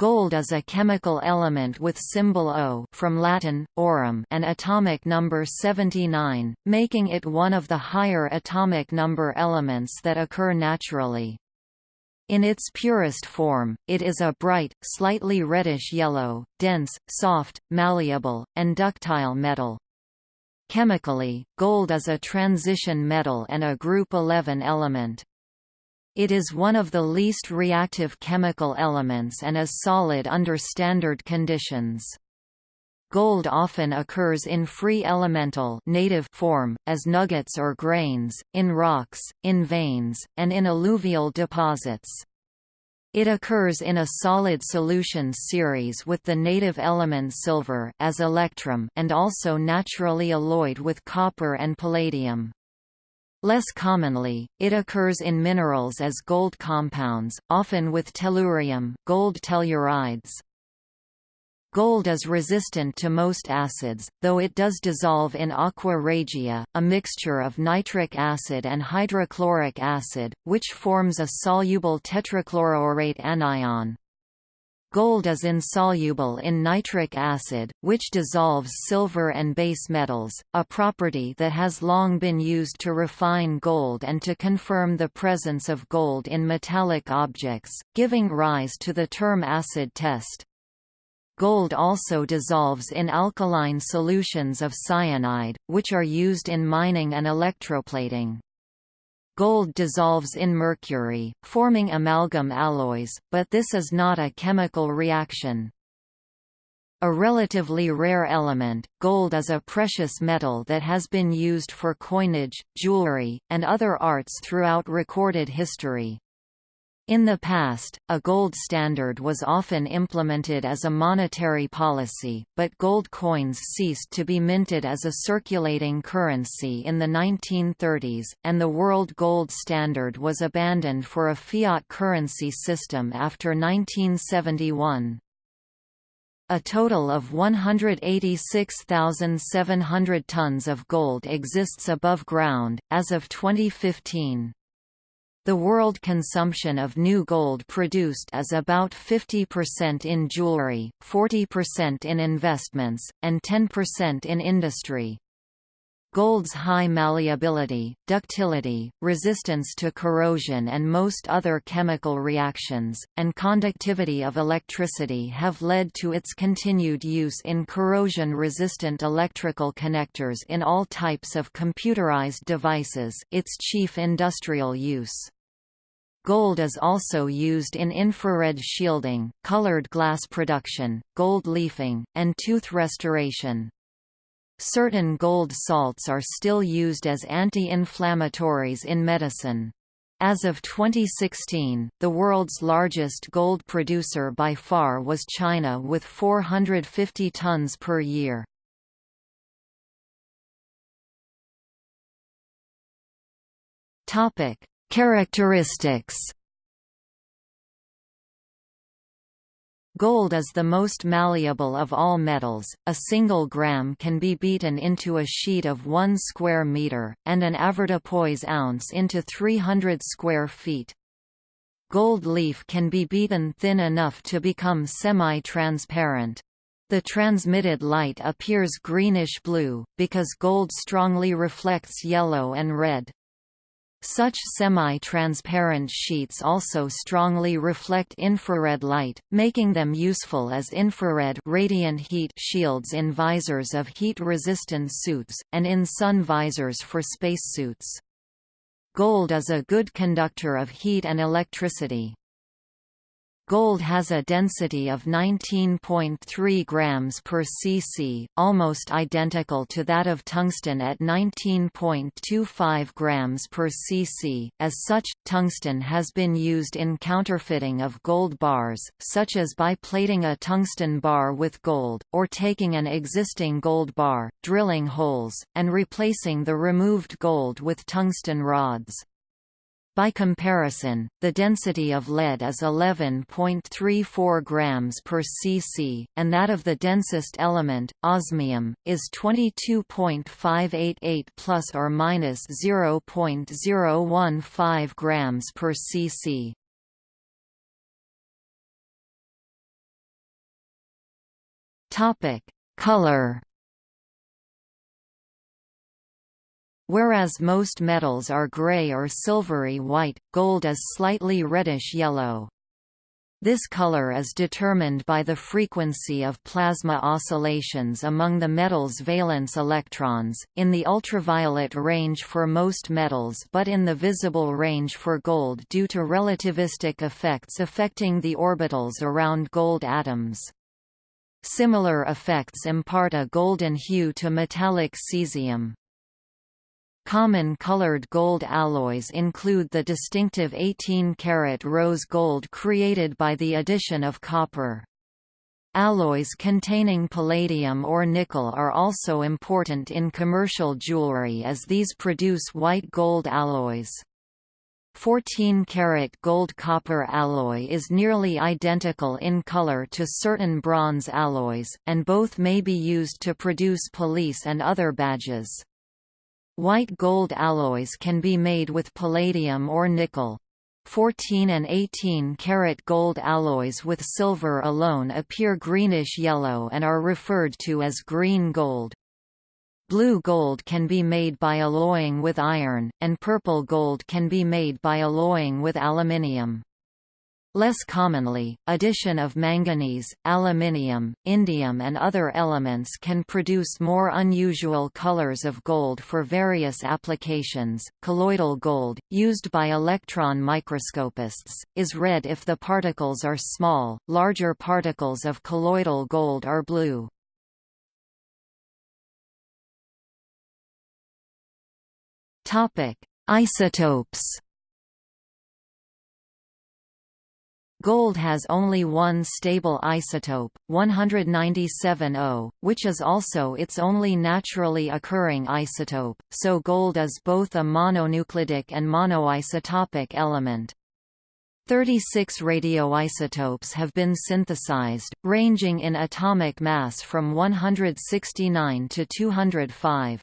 Gold is a chemical element with symbol O from Latin, aurum and atomic number 79, making it one of the higher atomic number elements that occur naturally. In its purest form, it is a bright, slightly reddish-yellow, dense, soft, malleable, and ductile metal. Chemically, gold is a transition metal and a group 11 element. It is one of the least reactive chemical elements and is solid under standard conditions. Gold often occurs in free elemental native form, as nuggets or grains, in rocks, in veins, and in alluvial deposits. It occurs in a solid solution series with the native element silver as electrum and also naturally alloyed with copper and palladium. Less commonly, it occurs in minerals as gold compounds, often with tellurium gold tellurides. Gold is resistant to most acids, though it does dissolve in aqua regia, a mixture of nitric acid and hydrochloric acid, which forms a soluble tetrachloroaurate anion. Gold is insoluble in nitric acid, which dissolves silver and base metals, a property that has long been used to refine gold and to confirm the presence of gold in metallic objects, giving rise to the term acid test. Gold also dissolves in alkaline solutions of cyanide, which are used in mining and electroplating. Gold dissolves in mercury, forming amalgam alloys, but this is not a chemical reaction. A relatively rare element, gold is a precious metal that has been used for coinage, jewelry, and other arts throughout recorded history. In the past, a gold standard was often implemented as a monetary policy, but gold coins ceased to be minted as a circulating currency in the 1930s, and the world gold standard was abandoned for a fiat currency system after 1971. A total of 186,700 tons of gold exists above ground, as of 2015. The world consumption of new gold produced is about 50% in jewelry, 40% in investments, and 10% in industry. Gold's high malleability, ductility, resistance to corrosion and most other chemical reactions, and conductivity of electricity have led to its continued use in corrosion-resistant electrical connectors in all types of computerized devices its chief industrial use. Gold is also used in infrared shielding, colored glass production, gold leafing, and tooth restoration. Certain gold salts are still used as anti-inflammatories in medicine. As of 2016, the world's largest gold producer by far was China with 450 tons per year. Topic: Characteristics Gold is the most malleable of all metals, a single gram can be beaten into a sheet of 1 square meter, and an avoirdupois ounce into 300 square feet. Gold leaf can be beaten thin enough to become semi-transparent. The transmitted light appears greenish-blue, because gold strongly reflects yellow and red. Such semi-transparent sheets also strongly reflect infrared light, making them useful as infrared radiant heat shields in visors of heat-resistant suits, and in sun visors for spacesuits. Gold is a good conductor of heat and electricity. Gold has a density of 19.3 grams per cc, almost identical to that of tungsten at 19.25 grams per cc. As such, tungsten has been used in counterfeiting of gold bars, such as by plating a tungsten bar with gold, or taking an existing gold bar, drilling holes, and replacing the removed gold with tungsten rods. By comparison, the density of lead is 11.34 grams per cc, and that of the densest element, osmium, is 22.588 plus or minus 0.015 grams per cc. Topic: Color. Whereas most metals are gray or silvery white, gold is slightly reddish yellow. This color is determined by the frequency of plasma oscillations among the metal's valence electrons, in the ultraviolet range for most metals but in the visible range for gold due to relativistic effects affecting the orbitals around gold atoms. Similar effects impart a golden hue to metallic cesium. Common colored gold alloys include the distinctive 18-karat rose gold created by the addition of copper. Alloys containing palladium or nickel are also important in commercial jewelry as these produce white gold alloys. 14-karat gold-copper alloy is nearly identical in color to certain bronze alloys, and both may be used to produce police and other badges. White gold alloys can be made with palladium or nickel. 14 and 18 karat gold alloys with silver alone appear greenish-yellow and are referred to as green gold. Blue gold can be made by alloying with iron, and purple gold can be made by alloying with aluminium. Less commonly, addition of manganese, aluminium, indium and other elements can produce more unusual colors of gold for various applications. Colloidal gold, used by electron microscopists, is red if the particles are small, larger particles of colloidal gold are blue. Topic: Isotopes Gold has only one stable isotope, 197O, which is also its only naturally occurring isotope, so gold is both a mononuclidic and monoisotopic element. 36 radioisotopes have been synthesized, ranging in atomic mass from 169 to 205.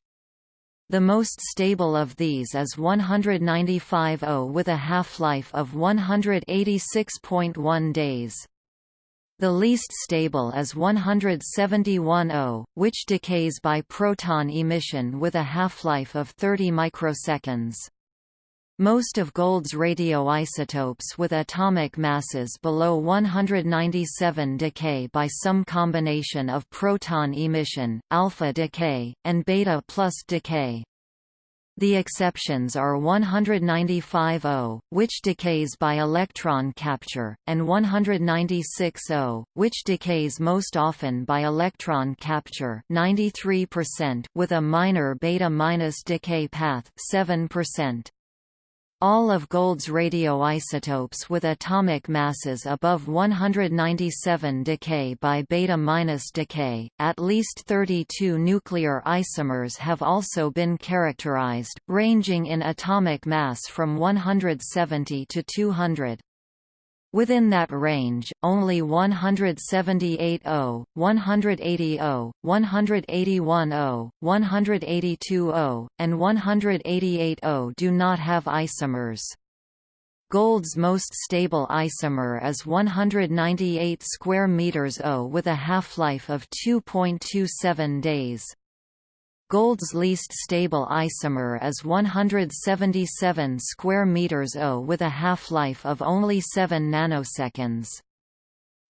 The most stable of these is 195O with a half-life of 186.1 days. The least stable is 171O, which decays by proton emission with a half-life of 30 microseconds. Most of gold's radioisotopes with atomic masses below 197 decay by some combination of proton emission, alpha decay, and beta plus decay. The exceptions are 195O, which decays by electron capture, and 196O, which decays most often by electron capture 93% with a minor beta- minus decay path 7%. All of gold's radioisotopes with atomic masses above 197 decay by beta-minus decay. At least 32 nuclear isomers have also been characterized, ranging in atomic mass from 170 to 200. Within that range, only 178O, 180O, 181O, 182O, and 188O do not have isomers. Gold's most stable isomer is 198 square meters O with a half-life of 2.27 days. Gold's least stable isomer is 177 square meters O with a half-life of only 7 nanoseconds.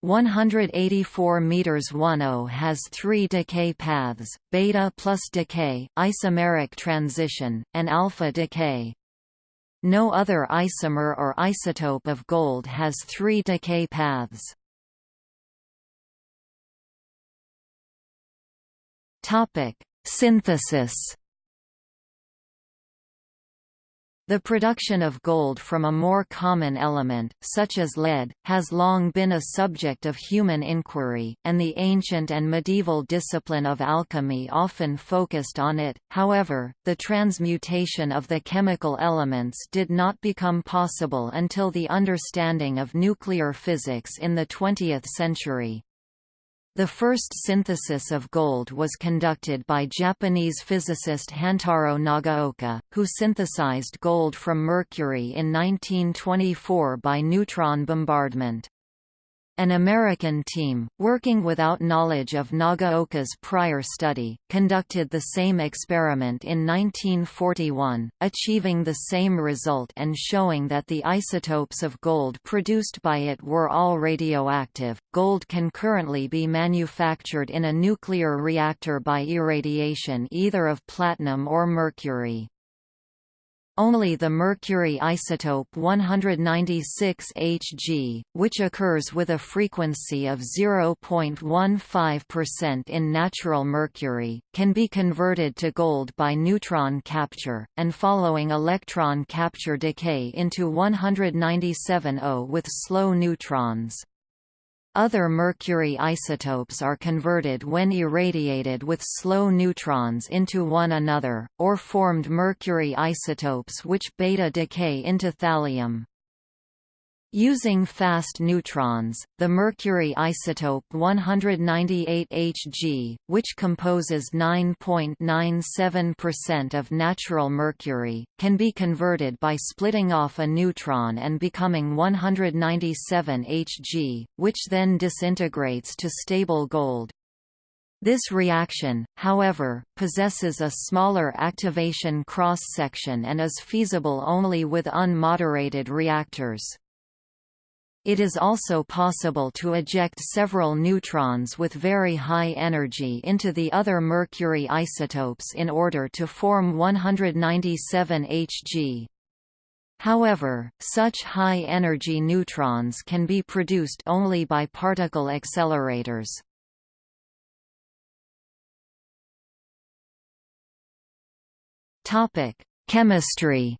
184 meters 10 has three decay paths, beta plus decay, isomeric transition, and alpha decay. No other isomer or isotope of gold has three decay paths. Topic: Synthesis The production of gold from a more common element, such as lead, has long been a subject of human inquiry, and the ancient and medieval discipline of alchemy often focused on it. However, the transmutation of the chemical elements did not become possible until the understanding of nuclear physics in the 20th century. The first synthesis of gold was conducted by Japanese physicist Hantaro Nagaoka, who synthesized gold from mercury in 1924 by neutron bombardment. An American team, working without knowledge of Nagaoka's prior study, conducted the same experiment in 1941, achieving the same result and showing that the isotopes of gold produced by it were all radioactive. Gold can currently be manufactured in a nuclear reactor by irradiation either of platinum or mercury. Only the mercury isotope 196 Hg, which occurs with a frequency of 0.15% in natural mercury, can be converted to gold by neutron capture, and following electron capture decay into 197O with slow neutrons. Other mercury isotopes are converted when irradiated with slow neutrons into one another, or formed mercury isotopes which beta decay into thallium. Using fast neutrons, the mercury isotope 198 Hg, which composes 9.97% of natural mercury, can be converted by splitting off a neutron and becoming 197 Hg, which then disintegrates to stable gold. This reaction, however, possesses a smaller activation cross-section and is feasible only with unmoderated reactors. It is also possible to eject several neutrons with very high energy into the other mercury isotopes in order to form 197 Hg. However, such high-energy neutrons can be produced only by particle accelerators. Chemistry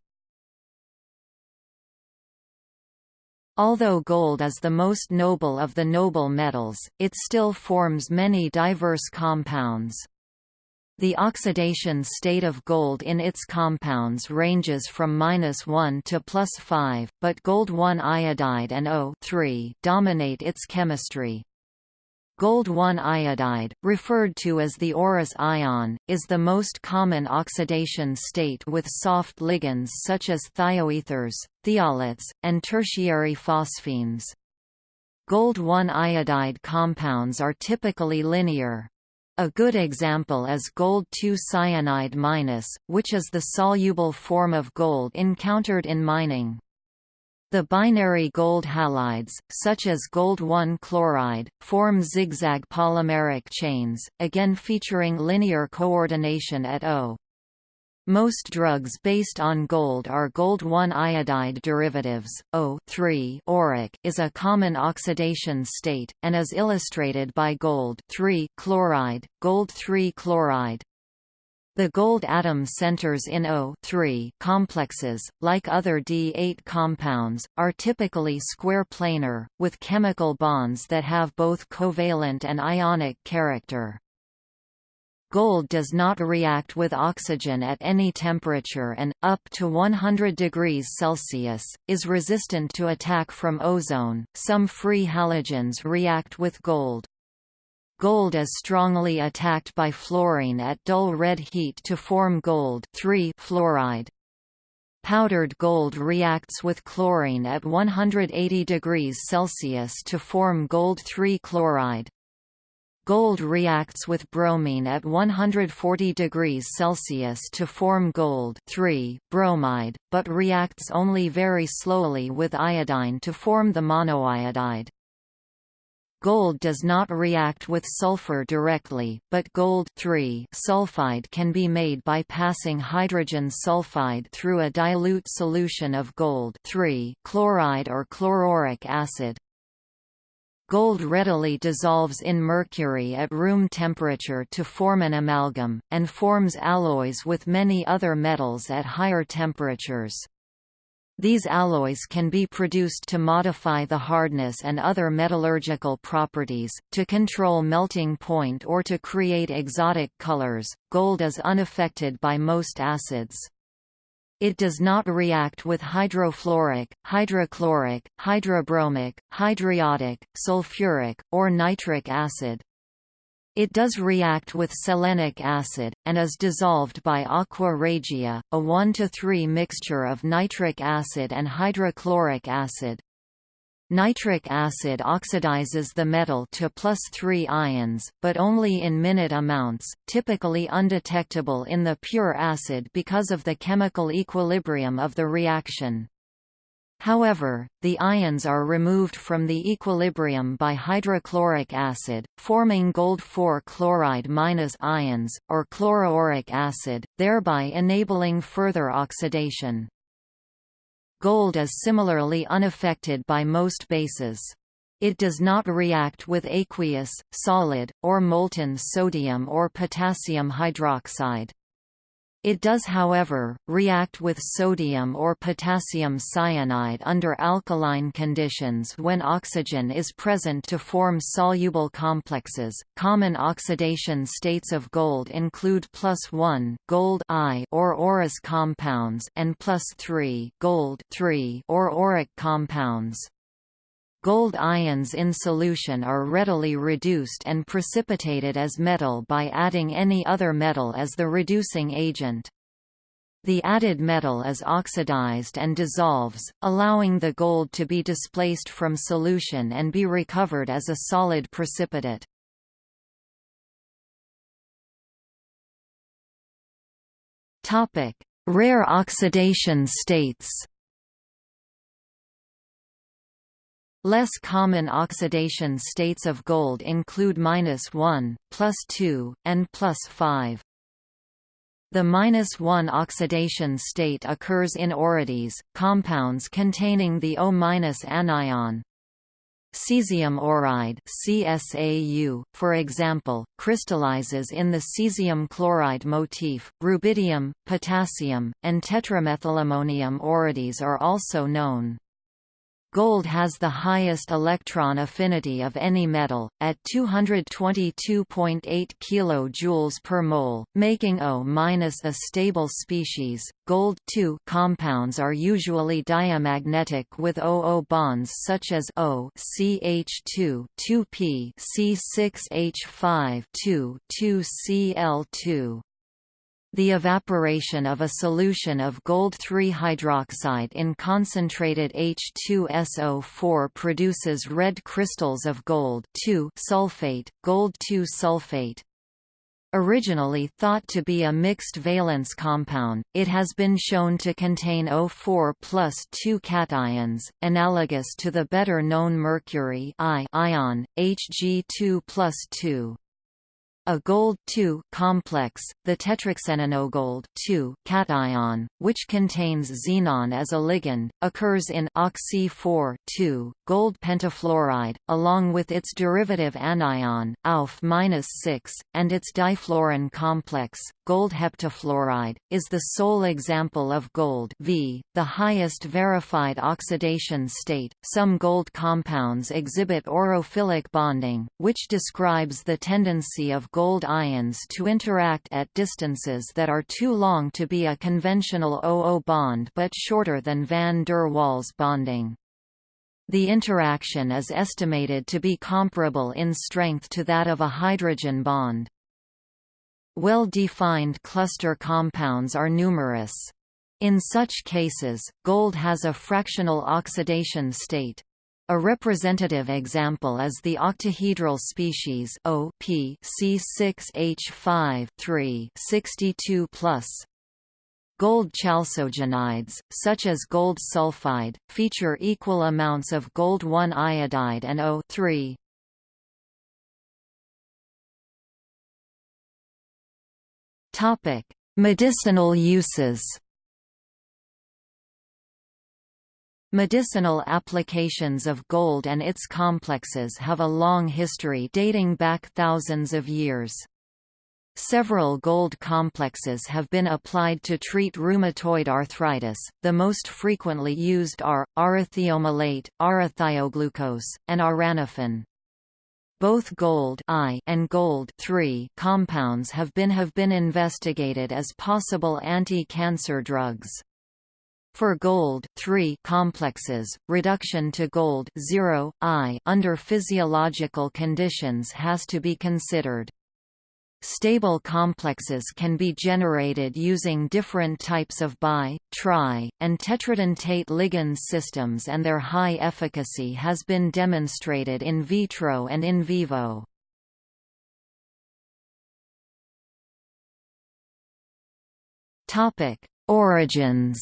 Although gold is the most noble of the noble metals, it still forms many diverse compounds. The oxidation state of gold in its compounds ranges from -1 to +5, but gold 1 iodide and O dominate its chemistry. Gold 1 iodide, referred to as the Aurous ion, is the most common oxidation state with soft ligands such as thioethers, thiolates, and tertiary phosphines. Gold 1 iodide compounds are typically linear. A good example is gold 2 cyanide minus, which is the soluble form of gold encountered in mining. The binary gold halides, such as gold-1 chloride, form zigzag polymeric chains, again featuring linear coordination at O. Most drugs based on gold are gold-1 iodide derivatives. O3 auric is a common oxidation state, and is illustrated by gold 3 chloride, gold-3 chloride, the gold atom centers in O complexes, like other D8 compounds, are typically square planar, with chemical bonds that have both covalent and ionic character. Gold does not react with oxygen at any temperature and, up to 100 degrees Celsius, is resistant to attack from ozone. Some free halogens react with gold. Gold is strongly attacked by fluorine at dull red heat to form gold fluoride. Powdered gold reacts with chlorine at 180 degrees Celsius to form gold 3 chloride. Gold reacts with bromine at 140 degrees Celsius to form gold 3 bromide, but reacts only very slowly with iodine to form the monoiodide. Gold does not react with sulfur directly, but gold sulfide can be made by passing hydrogen sulfide through a dilute solution of gold chloride or chloroauric acid. Gold readily dissolves in mercury at room temperature to form an amalgam, and forms alloys with many other metals at higher temperatures. These alloys can be produced to modify the hardness and other metallurgical properties, to control melting point or to create exotic colors. Gold is unaffected by most acids. It does not react with hydrofluoric, hydrochloric, hydrobromic, hydriodic, sulfuric, or nitric acid. It does react with selenic acid, and is dissolved by aqua regia, a 1 to 3 mixture of nitric acid and hydrochloric acid. Nitric acid oxidizes the metal to plus 3 ions, but only in minute amounts, typically undetectable in the pure acid because of the chemical equilibrium of the reaction. However, the ions are removed from the equilibrium by hydrochloric acid, forming gold 4 chloride minus ions, or chloroauric acid, thereby enabling further oxidation. Gold is similarly unaffected by most bases. It does not react with aqueous, solid, or molten sodium or potassium hydroxide. It does however, react with sodium or potassium cyanide under alkaline conditions when oxygen is present to form soluble complexes. Common oxidation states of gold include plus 1 gold I or aurous compounds and plus 3 gold 3 or auric compounds. Gold ions in solution are readily reduced and precipitated as metal by adding any other metal as the reducing agent. The added metal is oxidized and dissolves, allowing the gold to be displaced from solution and be recovered as a solid precipitate. Rare oxidation states Less common oxidation states of gold include -1, +2, and +5. The -1 oxidation state occurs in aurides, compounds containing the O- anion. Cesium auride CSAU, for example, crystallizes in the cesium chloride motif. Rubidium, potassium, and tetramethylammonium aurides are also known. Gold has the highest electron affinity of any metal, at 222.8 kJ per mole, making O- a stable species. Gold compounds are usually diamagnetic with OO bonds such as O CH2 2P C6H5 2 2Cl2. The evaporation of a solution of gold 3 hydroxide in concentrated H2SO4 produces red crystals of gold sulfate, gold 2 sulfate. Originally thought to be a mixed valence compound, it has been shown to contain O4 plus 2 cations, analogous to the better-known mercury ion, Hg2 plus 2. A gold complex, the tetraxenonogold cation, which contains xenon as a ligand, occurs in oxy-4 gold pentafluoride, along with its derivative anion, AUF-6, and its difluorine complex, gold heptafluoride, is the sole example of gold v, the highest verified oxidation state. Some gold compounds exhibit aurophilic bonding, which describes the tendency of gold ions to interact at distances that are too long to be a conventional OO bond but shorter than van der Waals bonding. The interaction is estimated to be comparable in strength to that of a hydrogen bond. Well-defined cluster compounds are numerous. In such cases, gold has a fractional oxidation state. A representative example is the octahedral species O P C6H5 3 62 Gold chalcogenides, such as gold sulfide, feature equal amounts of gold 1 iodide and O 3. Topic: Medicinal uses. Medicinal applications of gold and its complexes have a long history dating back thousands of years. Several gold complexes have been applied to treat rheumatoid arthritis. The most frequently used are aurothiomalate, aurothioglucose, and auranofin. Both gold I and gold III compounds have been have been investigated as possible anti-cancer drugs. For gold three complexes, reduction to gold zero I under physiological conditions has to be considered. Stable complexes can be generated using different types of bi, tri, and tetradentate ligand systems and their high efficacy has been demonstrated in vitro and in vivo. Origins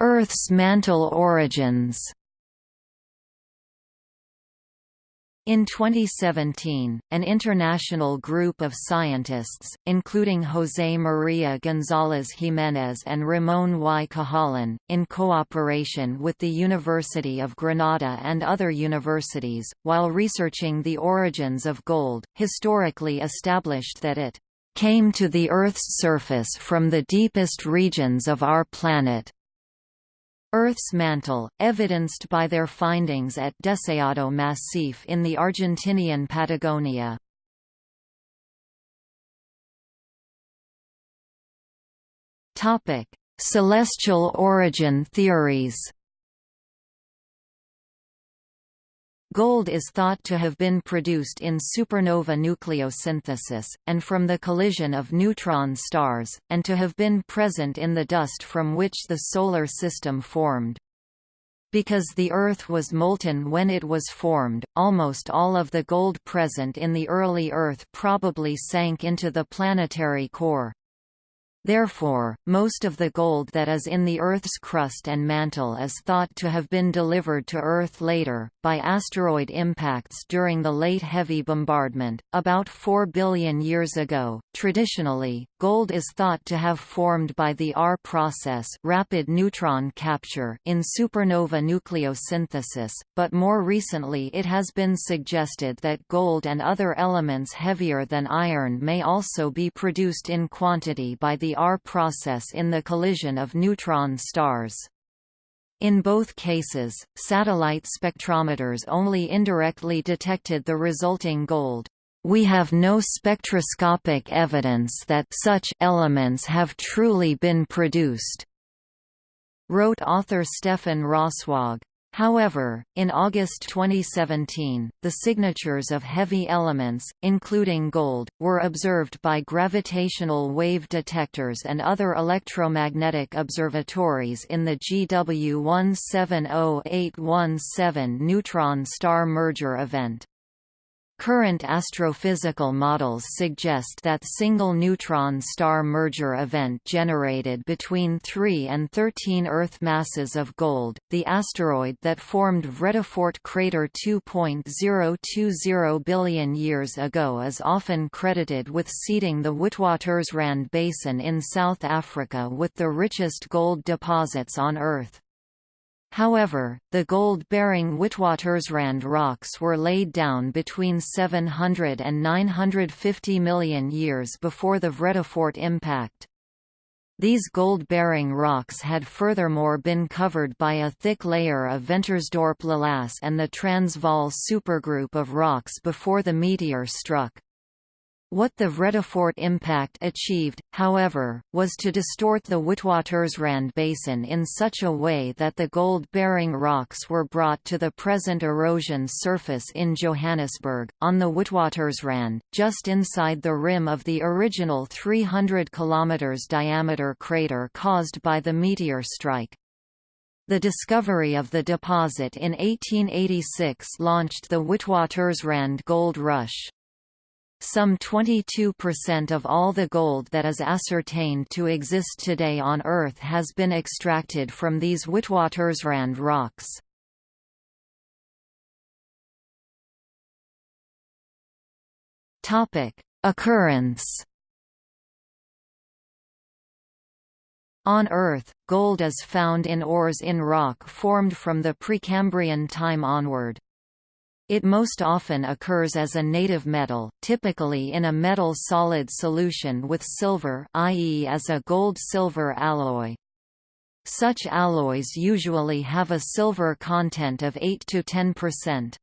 Earth's mantle origins In 2017, an international group of scientists, including José María González Jiménez and Ramón Y. Cahalan, in cooperation with the University of Granada and other universities, while researching the origins of gold, historically established that it came to the Earth's surface from the deepest regions of our planet. Earth's mantle, evidenced by their findings at Deseado Massif in the Argentinian Patagonia. Celestial origin theories Gold is thought to have been produced in supernova nucleosynthesis, and from the collision of neutron stars, and to have been present in the dust from which the Solar System formed. Because the Earth was molten when it was formed, almost all of the gold present in the early Earth probably sank into the planetary core. Therefore, most of the gold that is in the Earth's crust and mantle is thought to have been delivered to Earth later, by asteroid impacts during the late heavy bombardment, about 4 billion years ago. Traditionally, gold is thought to have formed by the R process rapid neutron capture in supernova nucleosynthesis, but more recently it has been suggested that gold and other elements heavier than iron may also be produced in quantity by the R process in the collision of neutron stars. In both cases, satellite spectrometers only indirectly detected the resulting gold. We have no spectroscopic evidence that such elements have truly been produced, wrote author Stephan Rosswog. However, in August 2017, the signatures of heavy elements, including gold, were observed by gravitational wave detectors and other electromagnetic observatories in the GW 170817 neutron star merger event. Current astrophysical models suggest that single neutron star merger event generated between 3 and 13 Earth masses of gold. The asteroid that formed Vredefort crater 2.020 billion years ago is often credited with seeding the Witwatersrand Basin in South Africa with the richest gold deposits on Earth. However, the gold-bearing Witwatersrand rocks were laid down between 700 and 950 million years before the Vredefort impact. These gold-bearing rocks had furthermore been covered by a thick layer of Ventersdorp lavas and the Transvaal supergroup of rocks before the meteor struck. What the Vredefort impact achieved, however, was to distort the Witwatersrand basin in such a way that the gold-bearing rocks were brought to the present erosion surface in Johannesburg, on the Witwatersrand, just inside the rim of the original 300 km diameter crater caused by the meteor strike. The discovery of the deposit in 1886 launched the Witwatersrand Gold Rush. Some 22% of all the gold that is ascertained to exist today on Earth has been extracted from these Witwatersrand rocks. Occurrence On Earth, gold is found in ores in rock formed from the Precambrian time onward. It most often occurs as a native metal, typically in a metal solid solution with silver i.e. as a gold-silver alloy. Such alloys usually have a silver content of 8 to 10%.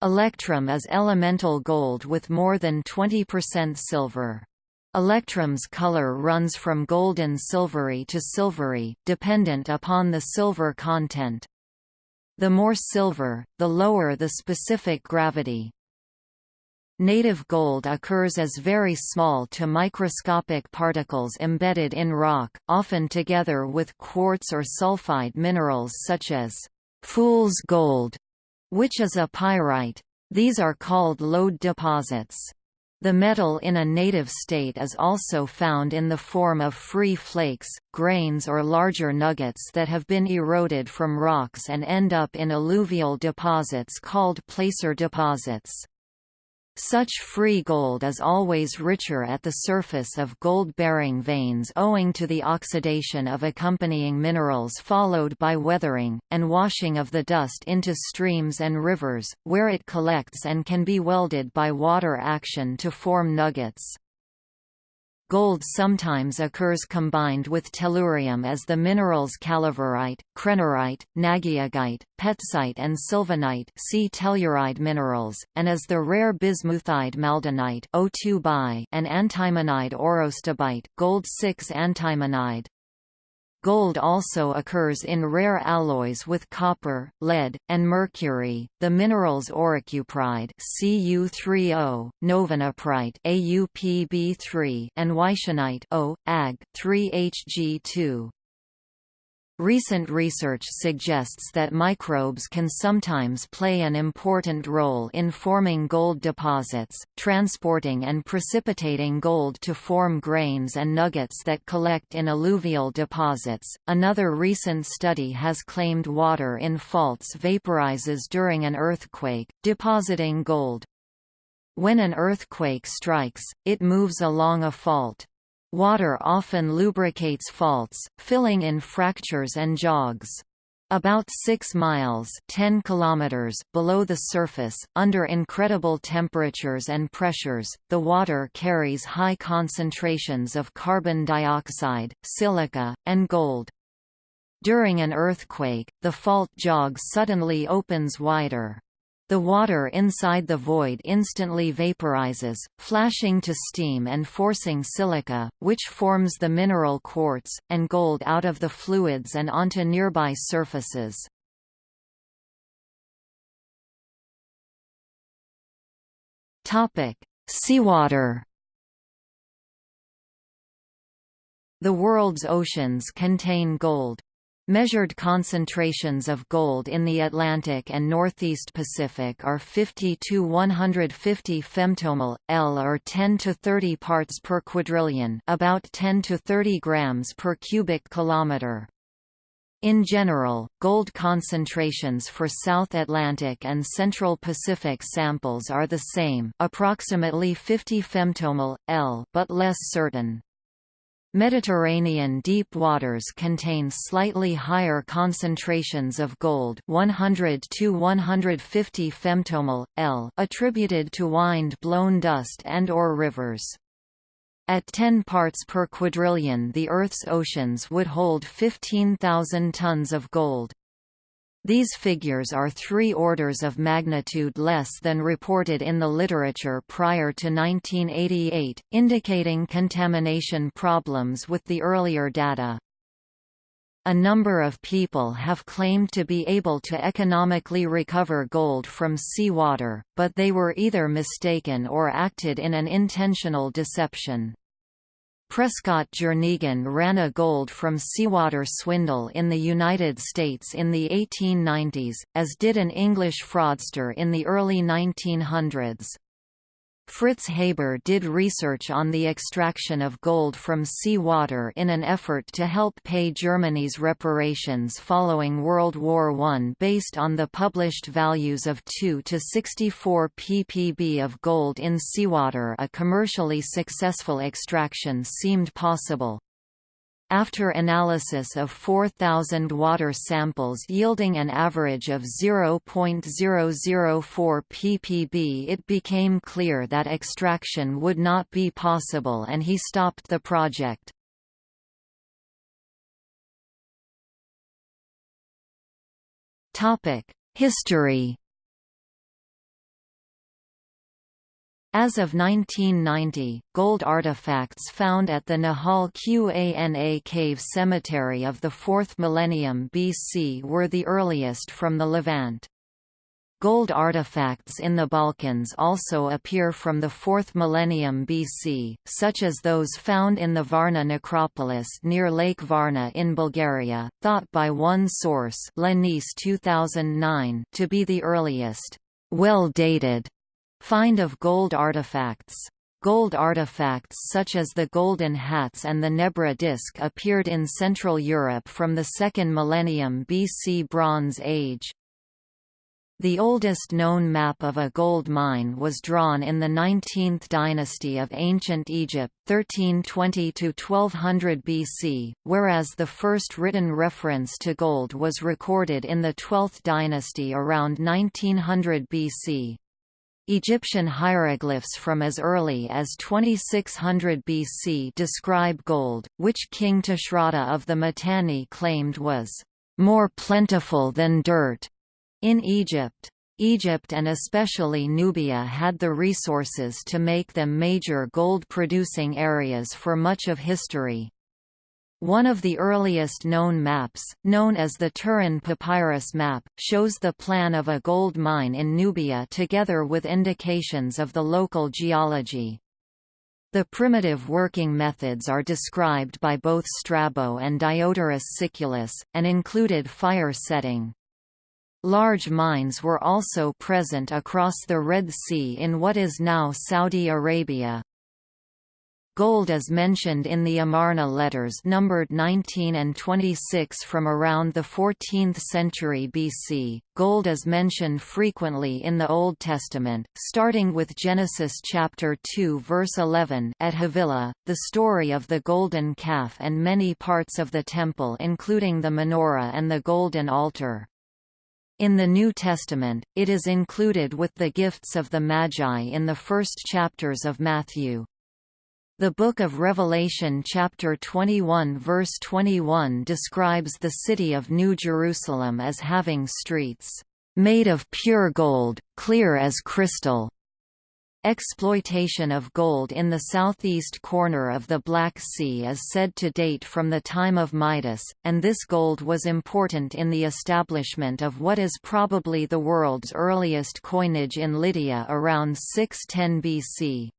Electrum is elemental gold with more than 20% silver. Electrum's color runs from golden silvery to silvery, dependent upon the silver content. The more silver, the lower the specific gravity. Native gold occurs as very small to microscopic particles embedded in rock, often together with quartz or sulfide minerals such as fool's gold, which is a pyrite. These are called lode deposits. The metal in a native state is also found in the form of free flakes, grains or larger nuggets that have been eroded from rocks and end up in alluvial deposits called placer deposits. Such free gold is always richer at the surface of gold-bearing veins owing to the oxidation of accompanying minerals followed by weathering, and washing of the dust into streams and rivers, where it collects and can be welded by water action to form nuggets. Gold sometimes occurs combined with tellurium as the minerals calaverite, krennerite, nagyagite, petzite and sylvanite see telluride minerals, and as the rare bismuthide maldonite O2 and antimonide aurostibite gold 6 antimonide. Gold also occurs in rare alloys with copper, lead, and mercury. The minerals auricupride Cu30, novodneprite AuPb3, and weishanite O, Ag 3Hg2. Recent research suggests that microbes can sometimes play an important role in forming gold deposits, transporting and precipitating gold to form grains and nuggets that collect in alluvial deposits. Another recent study has claimed water in faults vaporizes during an earthquake, depositing gold. When an earthquake strikes, it moves along a fault. Water often lubricates faults, filling in fractures and jogs. About 6 miles 10 kilometers below the surface, under incredible temperatures and pressures, the water carries high concentrations of carbon dioxide, silica, and gold. During an earthquake, the fault jog suddenly opens wider. The water inside the void instantly vaporizes, flashing to steam and forcing silica, which forms the mineral quartz, and gold out of the fluids and onto nearby surfaces. Seawater The world's oceans contain gold, Measured concentrations of gold in the Atlantic and Northeast Pacific are 50 to 150 femtomol, L or 10 to 30 parts per quadrillion about 10 to 30 grams per cubic kilometer. In general, gold concentrations for South Atlantic and Central Pacific samples are the same approximately 50 femtomol, L but less certain. Mediterranean deep waters contain slightly higher concentrations of gold 100 to 150 femtomole, L attributed to wind-blown dust and or rivers. At 10 parts per quadrillion the Earth's oceans would hold 15,000 tons of gold. These figures are three orders of magnitude less than reported in the literature prior to 1988, indicating contamination problems with the earlier data. A number of people have claimed to be able to economically recover gold from seawater, but they were either mistaken or acted in an intentional deception. Prescott Jernegan ran a gold from seawater swindle in the United States in the 1890s, as did an English fraudster in the early 1900s. Fritz Haber did research on the extraction of gold from sea water in an effort to help pay Germany's reparations following World War I based on the published values of 2 to 64 ppb of gold in seawater a commercially successful extraction seemed possible. After analysis of 4,000 water samples yielding an average of 0.004 ppb it became clear that extraction would not be possible and he stopped the project. History As of 1990, gold artifacts found at the Nahal Qana cave cemetery of the 4th millennium BC were the earliest from the Levant. Gold artifacts in the Balkans also appear from the 4th millennium BC, such as those found in the Varna necropolis near Lake Varna in Bulgaria, thought by one source 2009 to be the earliest, well-dated Find of gold artifacts Gold artifacts such as the golden hats and the Nebra disc appeared in Central Europe from the 2nd millennium BC Bronze Age. The oldest known map of a gold mine was drawn in the 19th dynasty of Ancient Egypt 1320–1200 BC, whereas the first written reference to gold was recorded in the 12th dynasty around 1900 BC. Egyptian hieroglyphs from as early as 2600 BC describe gold, which King Tushratta of the Mitanni claimed was more plentiful than dirt in Egypt. Egypt and especially Nubia had the resources to make them major gold-producing areas for much of history. One of the earliest known maps, known as the Turin Papyrus map, shows the plan of a gold mine in Nubia together with indications of the local geology. The primitive working methods are described by both Strabo and Diodorus Siculus, and included fire setting. Large mines were also present across the Red Sea in what is now Saudi Arabia. Gold is mentioned in the Amarna letters numbered 19 and 26 from around the 14th century BC. Gold is mentioned frequently in the Old Testament, starting with Genesis chapter 2 verse 11 at Havilah, the story of the golden calf and many parts of the temple including the menorah and the golden altar. In the New Testament, it is included with the gifts of the Magi in the first chapters of Matthew. The Book of Revelation chapter 21 verse 21 describes the city of New Jerusalem as having streets, "...made of pure gold, clear as crystal." Exploitation of gold in the southeast corner of the Black Sea is said to date from the time of Midas, and this gold was important in the establishment of what is probably the world's earliest coinage in Lydia around 610 BC.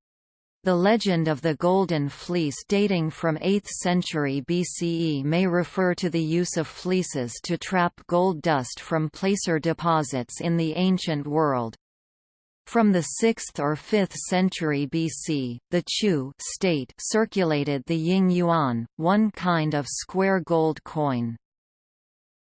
The legend of the Golden Fleece dating from 8th century BCE may refer to the use of fleeces to trap gold dust from placer deposits in the ancient world. From the 6th or 5th century BC, the Chu state circulated the Ying Yuan, one kind of square gold coin.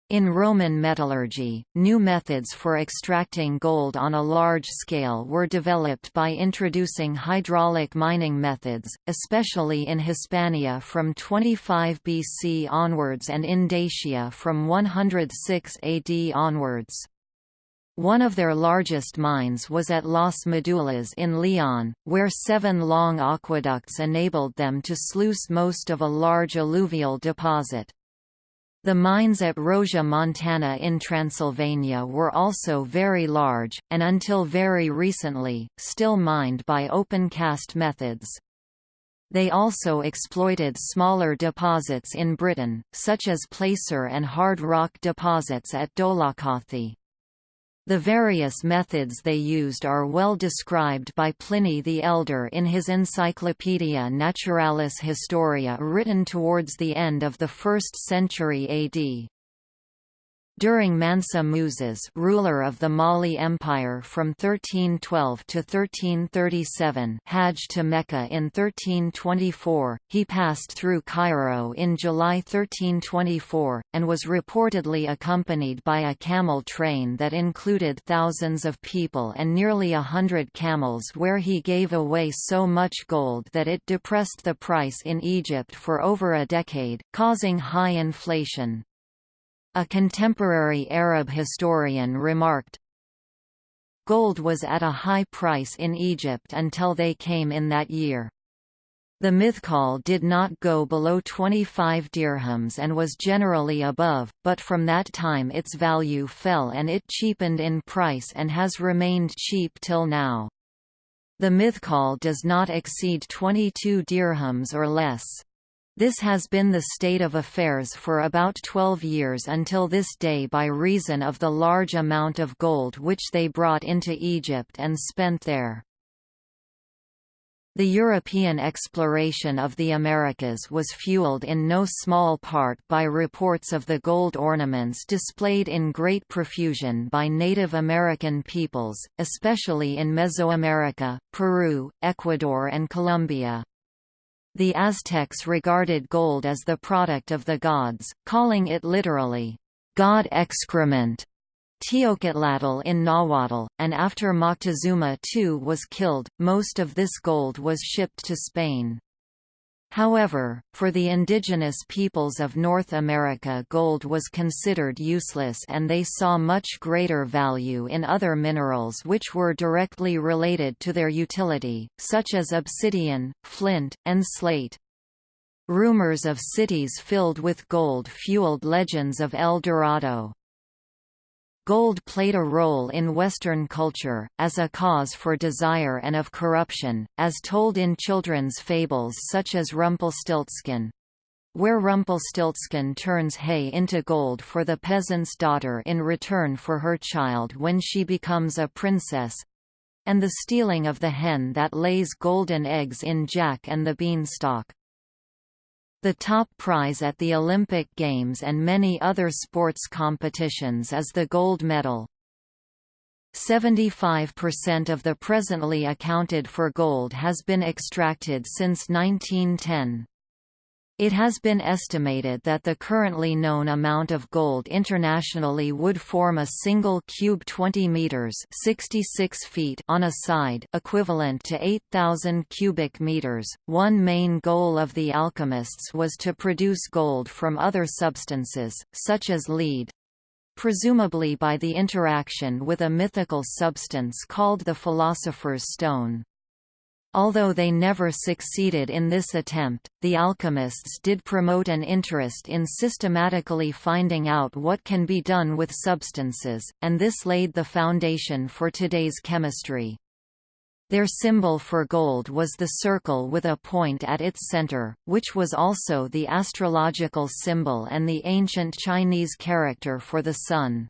In Roman metallurgy, new methods for extracting gold on a large scale were developed by introducing hydraulic mining methods, especially in Hispania from 25 BC onwards and in Dacia from 106 AD onwards. One of their largest mines was at Las Medulas in Leon, where seven long aqueducts enabled them to sluice most of a large alluvial deposit. The mines at Rosia Montana in Transylvania were also very large, and until very recently, still mined by open-cast methods. They also exploited smaller deposits in Britain, such as placer and hard rock deposits at Dolaucothi. The various methods they used are well described by Pliny the Elder in his Encyclopaedia Naturalis Historia written towards the end of the 1st century AD. During Mansa Musa ruler of the Mali Empire from 1312 to 1337 Hajj to Mecca in 1324, he passed through Cairo in July 1324, and was reportedly accompanied by a camel train that included thousands of people and nearly a hundred camels where he gave away so much gold that it depressed the price in Egypt for over a decade, causing high inflation. A contemporary Arab historian remarked, Gold was at a high price in Egypt until they came in that year. The mithqal did not go below 25 dirhams and was generally above, but from that time its value fell and it cheapened in price and has remained cheap till now. The mithqal does not exceed 22 dirhams or less. This has been the state of affairs for about 12 years until this day by reason of the large amount of gold which they brought into Egypt and spent there. The European exploration of the Americas was fueled in no small part by reports of the gold ornaments displayed in great profusion by Native American peoples, especially in Mesoamerica, Peru, Ecuador and Colombia. The Aztecs regarded gold as the product of the gods, calling it literally, God excrement. Teocuitlatl in Nahuatl, and after Moctezuma II was killed, most of this gold was shipped to Spain. However, for the indigenous peoples of North America gold was considered useless and they saw much greater value in other minerals which were directly related to their utility, such as obsidian, flint, and slate. Rumors of cities filled with gold fueled legends of El Dorado. Gold played a role in Western culture, as a cause for desire and of corruption, as told in children's fables such as Rumpelstiltskin. Where Rumpelstiltskin turns hay into gold for the peasant's daughter in return for her child when she becomes a princess, and the stealing of the hen that lays golden eggs in Jack and the Beanstalk. The top prize at the Olympic Games and many other sports competitions is the gold medal. 75% of the presently accounted for gold has been extracted since 1910. It has been estimated that the currently known amount of gold internationally would form a single cube 20 meters (66 feet) on a side, equivalent to 8000 cubic meters. One main goal of the alchemists was to produce gold from other substances, such as lead, presumably by the interaction with a mythical substance called the Philosopher's Stone. Although they never succeeded in this attempt, the alchemists did promote an interest in systematically finding out what can be done with substances, and this laid the foundation for today's chemistry. Their symbol for gold was the circle with a point at its center, which was also the astrological symbol and the ancient Chinese character for the sun.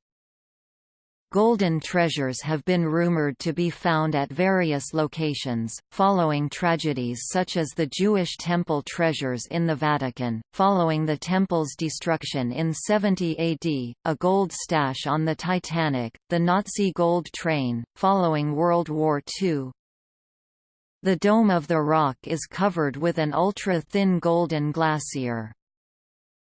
Golden treasures have been rumored to be found at various locations, following tragedies such as the Jewish temple treasures in the Vatican, following the temple's destruction in 70 AD, a gold stash on the Titanic, the Nazi gold train, following World War II. The Dome of the Rock is covered with an ultra-thin golden glacier.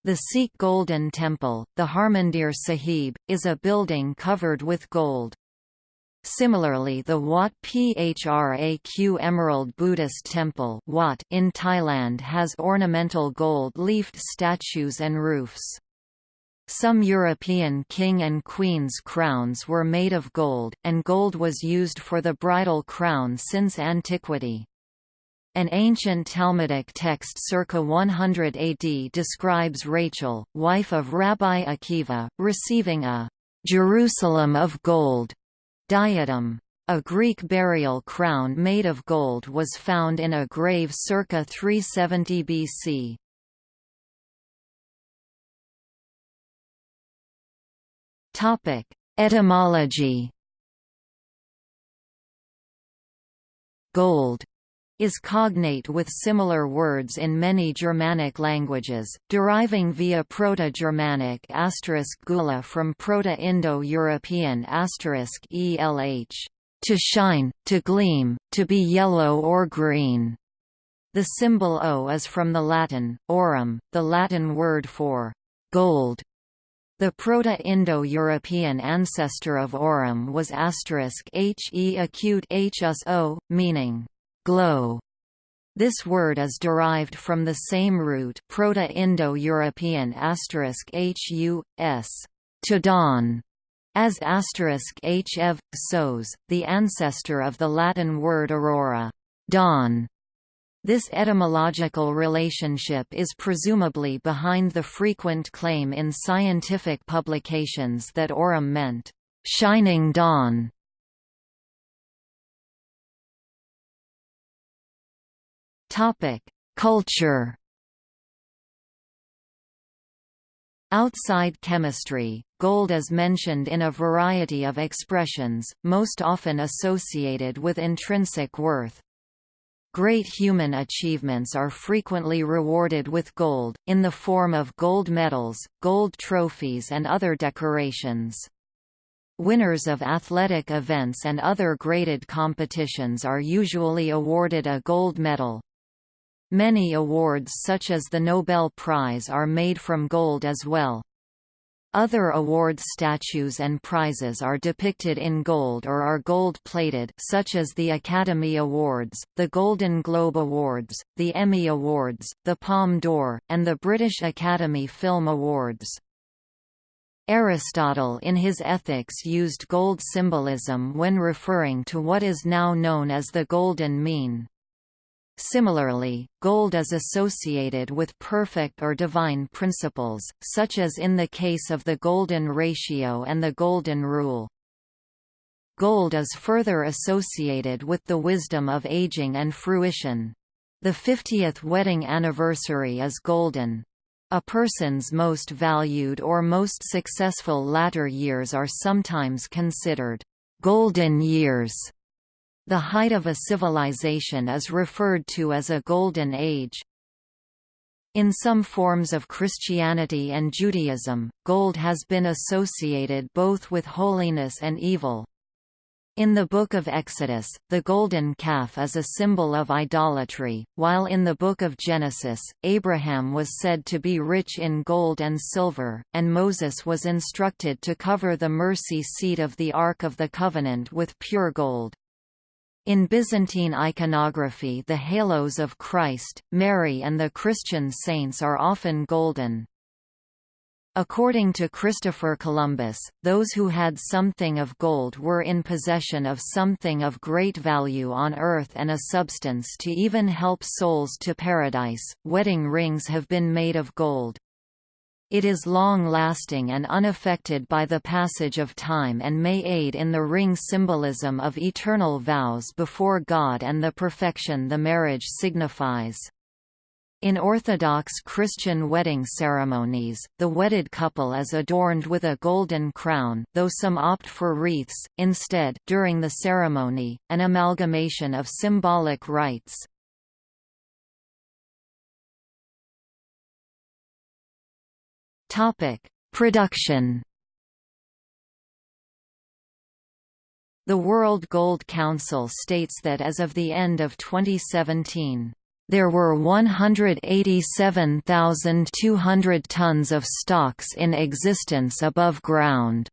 The Sikh Golden Temple, the Harmandir Sahib, is a building covered with gold. Similarly the Wat Phra Kaew Emerald Buddhist Temple Wat in Thailand has ornamental gold-leafed statues and roofs. Some European king and queen's crowns were made of gold, and gold was used for the bridal crown since antiquity. An ancient Talmudic text circa 100 AD describes Rachel, wife of Rabbi Akiva, receiving a Jerusalem of gold diadem. A Greek burial crown made of gold was found in a grave circa 370 BC. Topic: Etymology. Gold is cognate with similar words in many Germanic languages, deriving via Proto-Germanic gula from Proto-Indo-European elh, to shine, to gleam, to be yellow or green. The symbol Au is from the Latin, aurum, the Latin word for gold. The Proto-Indo-European ancestor of aurum was he acute hus o, meaning glow. This word is derived from the same root Proto-Indo-European hus, to dawn, as hf sos, the ancestor of the Latin word aurora, dawn. This etymological relationship is presumably behind the frequent claim in scientific publications that aurum meant shining dawn. Topic: Culture. Outside chemistry, gold is mentioned in a variety of expressions, most often associated with intrinsic worth. Great human achievements are frequently rewarded with gold, in the form of gold medals, gold trophies and other decorations. Winners of athletic events and other graded competitions are usually awarded a gold medal. Many awards such as the Nobel Prize are made from gold as well. Other award statues and prizes are depicted in gold or are gold-plated such as the Academy Awards, the Golden Globe Awards, the Emmy Awards, the Palme d'Or, and the British Academy Film Awards. Aristotle in his Ethics used gold symbolism when referring to what is now known as the golden mean. Similarly, gold is associated with perfect or divine principles, such as in the case of the golden ratio and the golden rule. Gold is further associated with the wisdom of aging and fruition. The 50th wedding anniversary is golden. A person's most valued or most successful latter years are sometimes considered golden years. The height of a civilization is referred to as a golden age. In some forms of Christianity and Judaism, gold has been associated both with holiness and evil. In the Book of Exodus, the golden calf is a symbol of idolatry, while in the Book of Genesis, Abraham was said to be rich in gold and silver, and Moses was instructed to cover the mercy seat of the Ark of the Covenant with pure gold. In Byzantine iconography the halos of Christ, Mary and the Christian saints are often golden. According to Christopher Columbus, those who had something of gold were in possession of something of great value on earth and a substance to even help souls to paradise. Wedding rings have been made of gold. It is long-lasting and unaffected by the passage of time and may aid in the ring symbolism of eternal vows before God and the perfection the marriage signifies. In Orthodox Christian wedding ceremonies, the wedded couple is adorned with a golden crown though some opt for wreaths, instead during the ceremony, an amalgamation of symbolic rites. Topic: Production. The World Gold Council states that as of the end of 2017, there were 187,200 tons of stocks in existence above ground.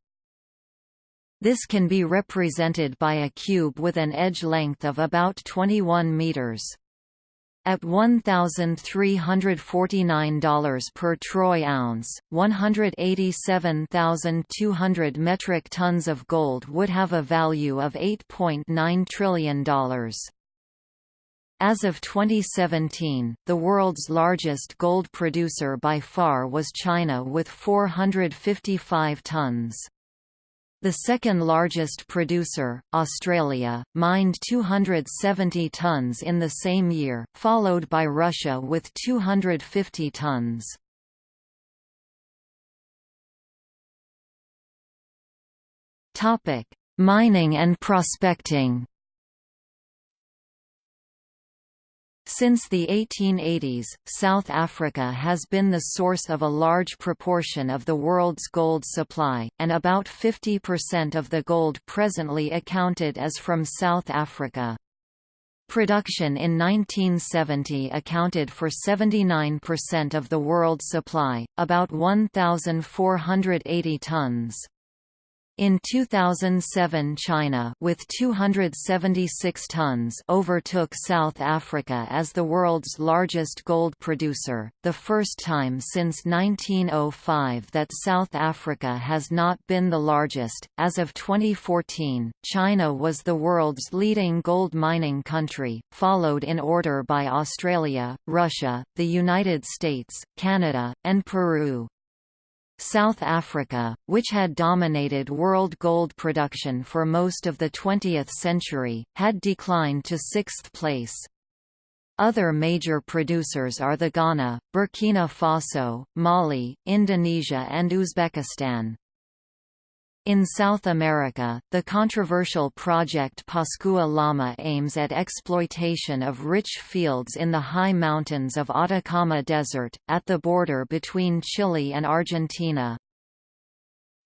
This can be represented by a cube with an edge length of about 21 meters. At $1,349 per troy ounce, 187,200 metric tons of gold would have a value of $8.9 trillion. As of 2017, the world's largest gold producer by far was China with 455 tons. The second largest producer, Australia, mined 270 tons in the same year, followed by Russia with 250 tons. Mining and prospecting Since the 1880s, South Africa has been the source of a large proportion of the world's gold supply, and about 50% of the gold presently accounted as from South Africa. Production in 1970 accounted for 79% of the world supply, about 1,480 tons. In 2007 China with 276 tons overtook South Africa as the world's largest gold producer, the first time since 1905 that South Africa has not been the largest. As of 2014, China was the world's leading gold mining country, followed in order by Australia, Russia, the United States, Canada, and Peru. South Africa, which had dominated world gold production for most of the 20th century, had declined to sixth place. Other major producers are the Ghana, Burkina Faso, Mali, Indonesia and Uzbekistan. In South America, the controversial project Pascua Lama aims at exploitation of rich fields in the high mountains of Atacama Desert, at the border between Chile and Argentina.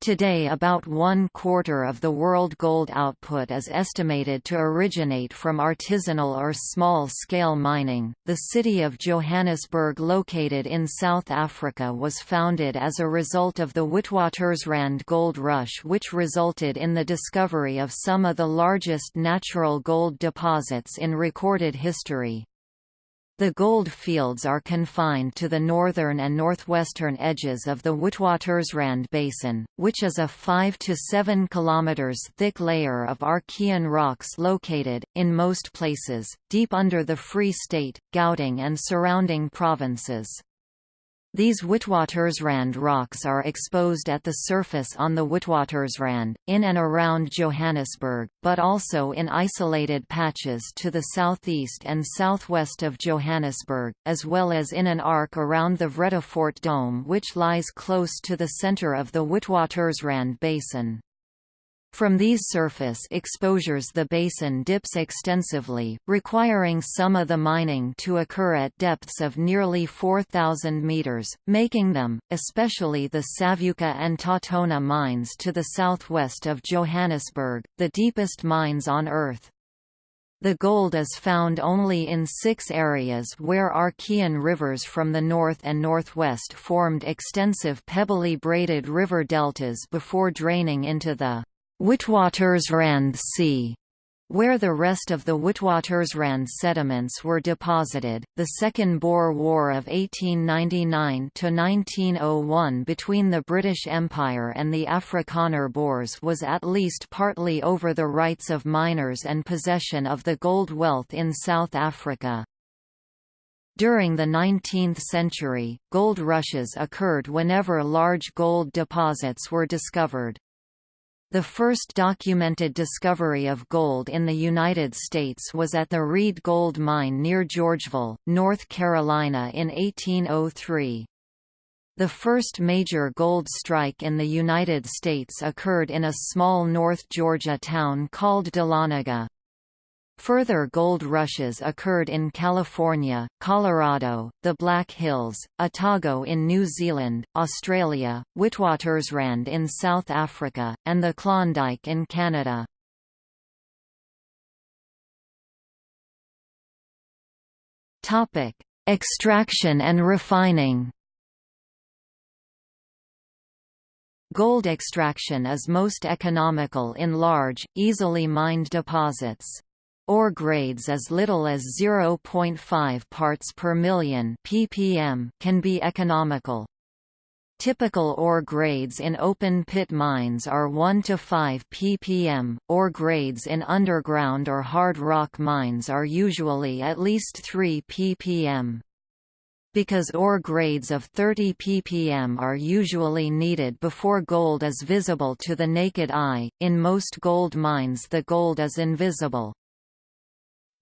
Today about one-quarter of the world gold output is estimated to originate from artisanal or small-scale mining. The city of Johannesburg located in South Africa was founded as a result of the Witwatersrand gold rush which resulted in the discovery of some of the largest natural gold deposits in recorded history. The gold fields are confined to the northern and northwestern edges of the Witwatersrand Basin, which is a 5 to 7 km thick layer of Archean rocks located, in most places, deep under the Free State, Gauteng and surrounding provinces. These Witwatersrand rocks are exposed at the surface on the Witwatersrand, in and around Johannesburg, but also in isolated patches to the southeast and southwest of Johannesburg, as well as in an arc around the Vredefort Dome which lies close to the center of the Witwatersrand Basin. From these surface exposures the basin dips extensively, requiring some of the mining to occur at depths of nearly 4,000 meters, making them, especially the Savuka and TauTona mines to the southwest of Johannesburg, the deepest mines on Earth. The gold is found only in six areas where Archean rivers from the north and northwest formed extensive pebbly braided river deltas before draining into the Witwatersrand Sea where the rest of the Witwatersrand sediments were deposited, the Second Boer War of 1899–1901 between the British Empire and the Afrikaner Boers was at least partly over the rights of miners and possession of the gold wealth in South Africa. During the 19th century, gold rushes occurred whenever large gold deposits were discovered. The first documented discovery of gold in the United States was at the Reed Gold Mine near Georgeville, North Carolina in 1803. The first major gold strike in the United States occurred in a small North Georgia town called Dahlonega. Further gold rushes occurred in California, Colorado, the Black Hills, Otago in New Zealand, Australia, Witwatersrand in South Africa, and the Klondike in Canada. Extraction and refining Gold extraction is most economical in large, easily mined deposits. Ore grades as little as 0.5 parts per million ppm can be economical. Typical ore grades in open-pit mines are 1 to 5 ppm, ore grades in underground or hard rock mines are usually at least 3 ppm. Because ore grades of 30 ppm are usually needed before gold is visible to the naked eye, in most gold mines the gold is invisible.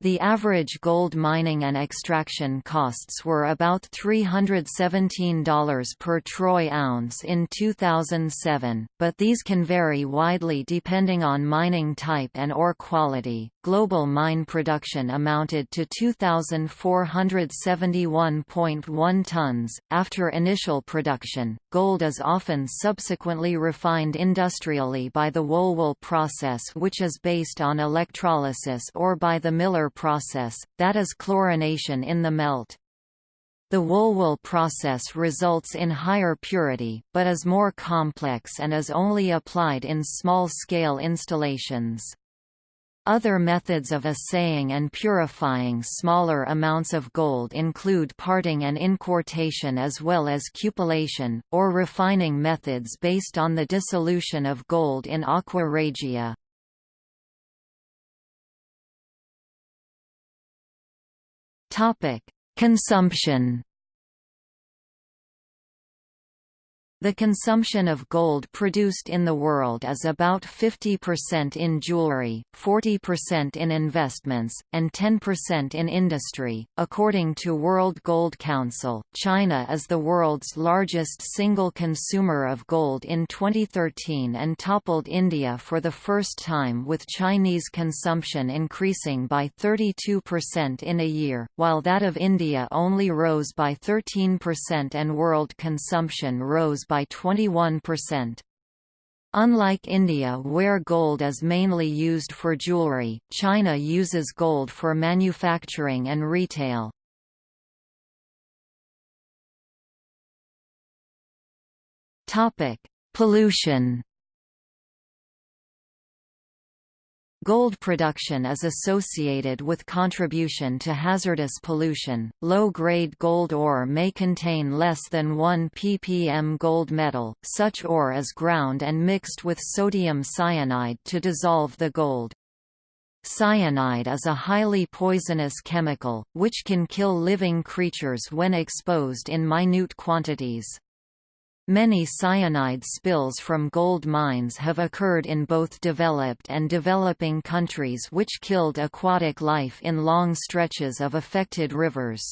The average gold mining and extraction costs were about $317 per troy ounce in 2007, but these can vary widely depending on mining type and ore quality. Global mine production amounted to 2,471.1 tons. After initial production, gold is often subsequently refined industrially by the Wohlwill process, which is based on electrolysis, or by the Miller process, that is chlorination in the melt. The Wohlwill process results in higher purity, but is more complex and is only applied in small-scale installations. Other methods of assaying and purifying smaller amounts of gold include parting and inquartation as well as cupellation, or refining methods based on the dissolution of gold in aqua regia. Consumption. The consumption of gold produced in the world is about 50% in jewelry, 40% in investments, and 10% in industry. According to World Gold Council, China is the world's largest single consumer of gold in 2013 and toppled India for the first time with Chinese consumption increasing by 32% in a year, while that of India only rose by 13% and world consumption rose by 21%. Unlike India where gold is mainly used for jewelry, China uses gold for manufacturing and retail. Pollution Gold production is associated with contribution to hazardous pollution. Low grade gold ore may contain less than 1 ppm gold metal. Such ore is ground and mixed with sodium cyanide to dissolve the gold. Cyanide is a highly poisonous chemical, which can kill living creatures when exposed in minute quantities. Many cyanide spills from gold mines have occurred in both developed and developing countries which killed aquatic life in long stretches of affected rivers.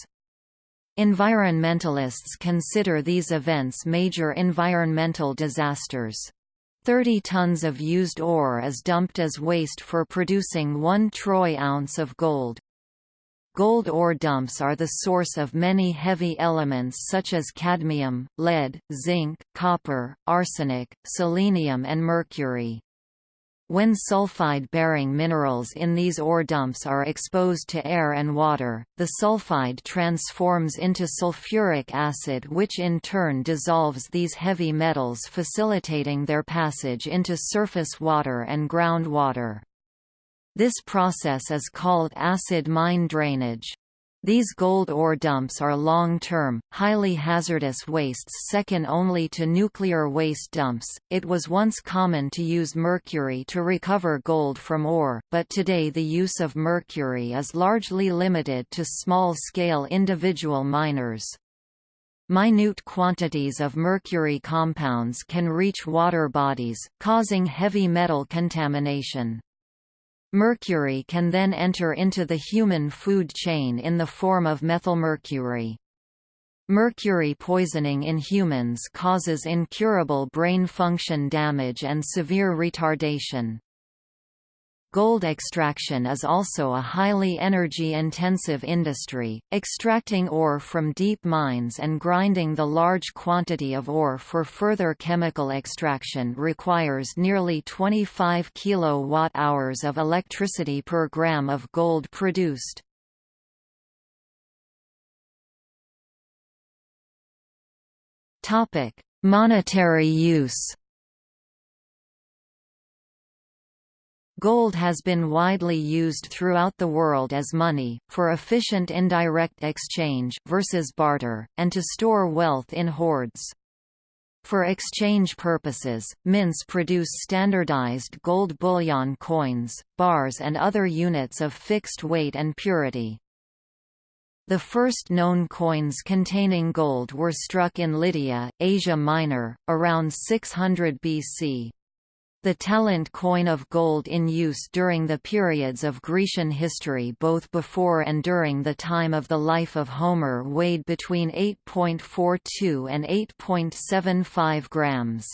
Environmentalists consider these events major environmental disasters. 30 tons of used ore is dumped as waste for producing 1 troy ounce of gold. Gold ore dumps are the source of many heavy elements such as cadmium, lead, zinc, copper, arsenic, selenium and mercury. When sulfide-bearing minerals in these ore dumps are exposed to air and water, the sulfide transforms into sulfuric acid which in turn dissolves these heavy metals facilitating their passage into surface water and groundwater. This process is called acid mine drainage. These gold ore dumps are long-term, highly hazardous wastes second only to nuclear waste dumps. It was once common to use mercury to recover gold from ore, but today the use of mercury is largely limited to small-scale individual miners. Minute quantities of mercury compounds can reach water bodies, causing heavy metal contamination. Mercury can then enter into the human food chain in the form of methylmercury. Mercury poisoning in humans causes incurable brain function damage and severe retardation. Gold extraction is also a highly energy-intensive industry, extracting ore from deep mines and grinding the large quantity of ore for further chemical extraction requires nearly 25 kilowatt-hours of electricity per gram of gold produced. Monetary use Gold has been widely used throughout the world as money, for efficient indirect exchange versus barter, and to store wealth in hoards. For exchange purposes, mints produce standardized gold bullion coins, bars and other units of fixed weight and purity. The first known coins containing gold were struck in Lydia, Asia Minor, around 600 BC. The talent coin of gold in use during the periods of Grecian history both before and during the time of the life of Homer weighed between 8.42 and 8.75 grams.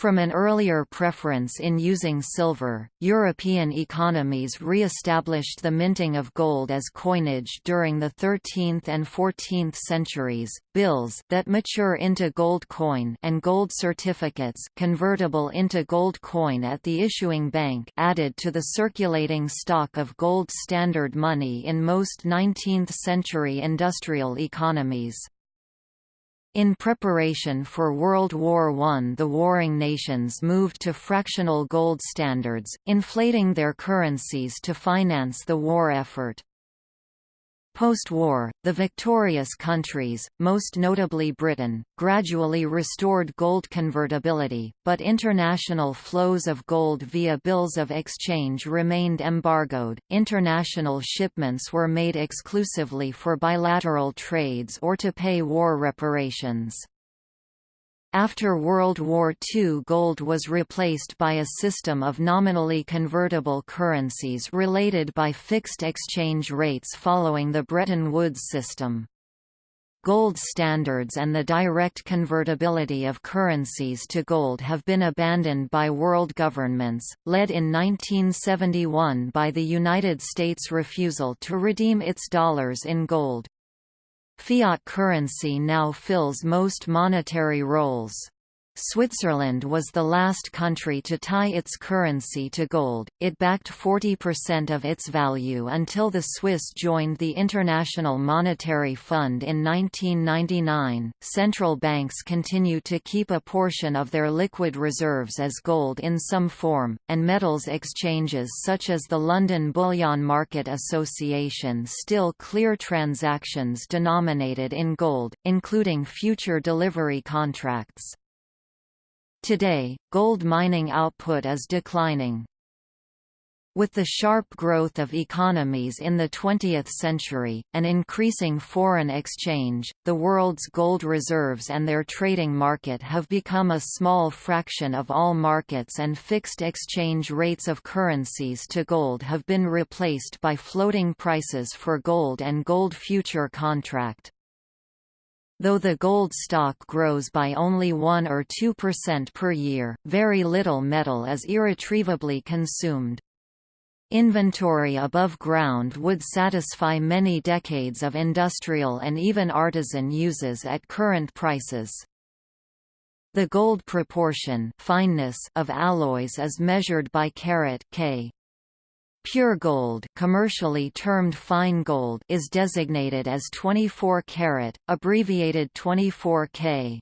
From an earlier preference in using silver, European economies re-established the minting of gold as coinage during the 13th and 14th centuries. Bills that mature into gold coin and gold certificates convertible into gold coin at the issuing bank added to the circulating stock of gold standard money in most 19th-century industrial economies. In preparation for World War I the warring nations moved to fractional gold standards, inflating their currencies to finance the war effort. Post-war, the victorious countries, most notably Britain, gradually restored gold convertibility, but international flows of gold via bills of exchange remained embargoed. International shipments were made exclusively for bilateral trades or to pay war reparations. After World War II gold was replaced by a system of nominally convertible currencies related by fixed exchange rates following the Bretton Woods system. Gold standards and the direct convertibility of currencies to gold have been abandoned by world governments, led in 1971 by the United States' refusal to redeem its dollars in gold. Fiat currency now fills most monetary roles. Switzerland was the last country to tie its currency to gold, it backed 40% of its value until the Swiss joined the International Monetary Fund in 1999. Central banks continue to keep a portion of their liquid reserves as gold in some form, and metals exchanges such as the London Bullion Market Association still clear transactions denominated in gold, including future delivery contracts. Today, gold mining output is declining. With the sharp growth of economies in the 20th century, and increasing foreign exchange, the world's gold reserves and their trading market have become a small fraction of all markets and fixed exchange rates of currencies to gold have been replaced by floating prices for gold and gold future contract. Though the gold stock grows by only 1 or 2% per year, very little metal is irretrievably consumed. Inventory above ground would satisfy many decades of industrial and even artisan uses at current prices. The gold proportion fineness of alloys is measured by carat K. Pure gold, commercially termed fine gold, is designated as 24 karat, abbreviated 24K.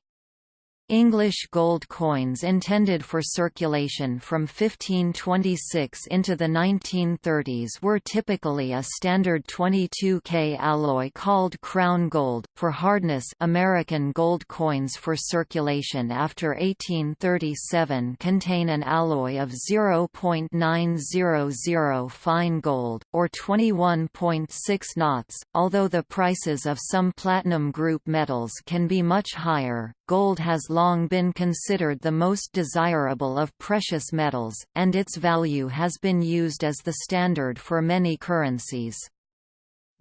English gold coins intended for circulation from 1526 into the 1930s were typically a standard 22K alloy called crown gold. For hardness, American gold coins for circulation after 1837 contain an alloy of 0.900 fine gold, or 21.6 knots. Although the prices of some platinum group metals can be much higher, gold has long been considered the most desirable of precious metals, and its value has been used as the standard for many currencies.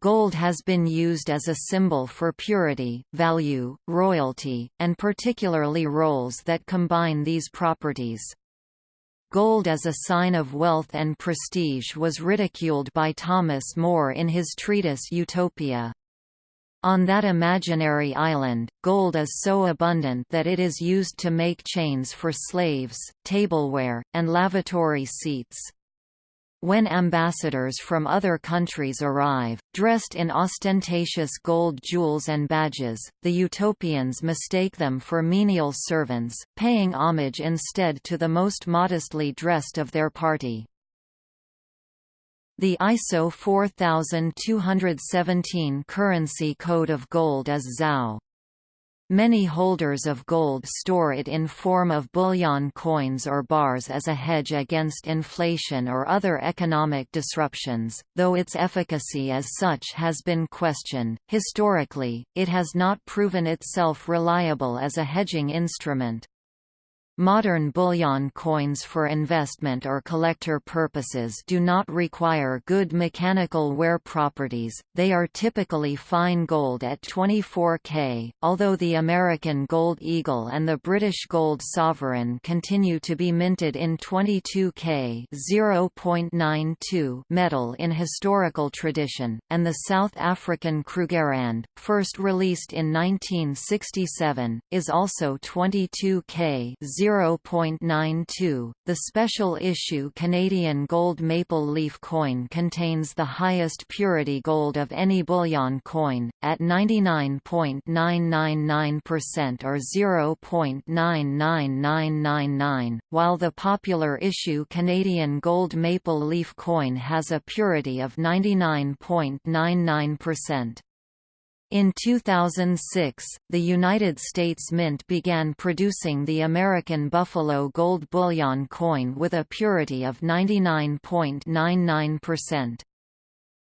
Gold has been used as a symbol for purity, value, royalty, and particularly roles that combine these properties. Gold as a sign of wealth and prestige was ridiculed by Thomas More in his treatise Utopia. On that imaginary island, gold is so abundant that it is used to make chains for slaves, tableware, and lavatory seats. When ambassadors from other countries arrive, dressed in ostentatious gold jewels and badges, the utopians mistake them for menial servants, paying homage instead to the most modestly dressed of their party. The ISO 4217 currency code of gold is XAU. Many holders of gold store it in form of bullion coins or bars as a hedge against inflation or other economic disruptions, though its efficacy as such has been questioned. Historically, it has not proven itself reliable as a hedging instrument. Modern bullion coins for investment or collector purposes do not require good mechanical wear properties, they are typically fine gold at 24K, although the American Gold Eagle and the British Gold Sovereign continue to be minted in 22K 0.92 metal in historical tradition, and the South African Krugerrand, first released in 1967, is also 22K 0.92. The special issue Canadian gold maple leaf coin contains the highest purity gold of any bullion coin, at 99.999% or 0.99999, while the popular issue Canadian gold maple leaf coin has a purity of 99.99%. In 2006, the United States Mint began producing the American Buffalo Gold Bullion coin with a purity of 99.99%.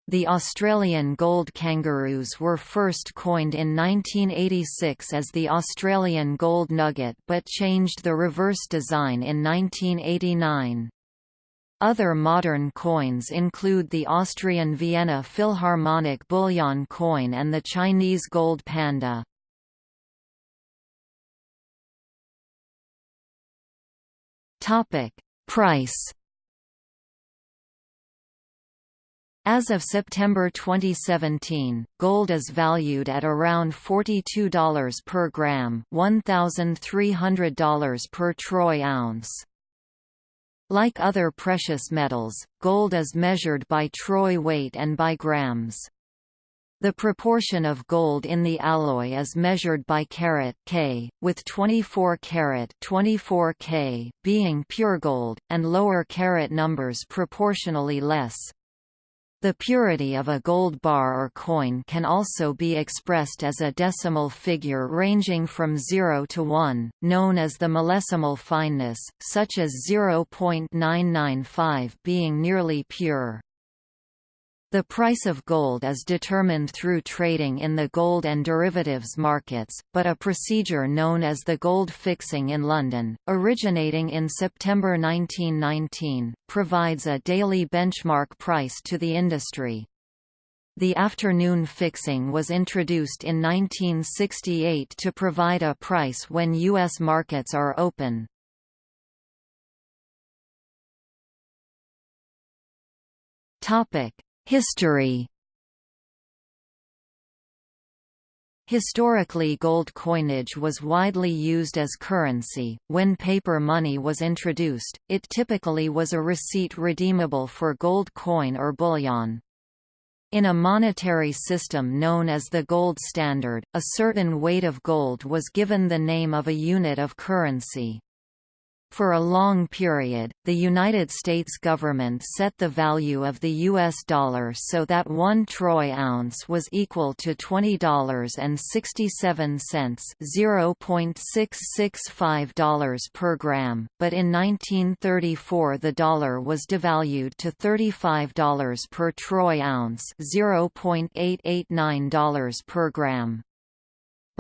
The Australian gold kangaroos were first coined in 1986 as the Australian gold nugget but changed the reverse design in 1989. Other modern coins include the Austrian Vienna Philharmonic bullion coin and the Chinese gold panda. Price As of September 2017, gold is valued at around $42 per gram $1,300 per troy ounce. Like other precious metals, gold is measured by troy weight and by grams. The proportion of gold in the alloy is measured by carat K, with 24 carat 24 K being pure gold, and lower carat numbers proportionally less. The purity of a gold bar or coin can also be expressed as a decimal figure ranging from 0 to 1, known as the millesimal fineness, such as 0.995 being nearly pure. The price of gold is determined through trading in the gold and derivatives markets, but a procedure known as the gold fixing in London, originating in September 1919, provides a daily benchmark price to the industry. The afternoon fixing was introduced in 1968 to provide a price when U.S. markets are open. Topic History Historically gold coinage was widely used as currency. When paper money was introduced, it typically was a receipt redeemable for gold coin or bullion. In a monetary system known as the gold standard, a certain weight of gold was given the name of a unit of currency. For a long period, the United States government set the value of the U.S. dollar so that one troy ounce was equal to $20.67 $0.665 per gram, but in 1934 the dollar was devalued to $35 per troy ounce $0.889 per gram.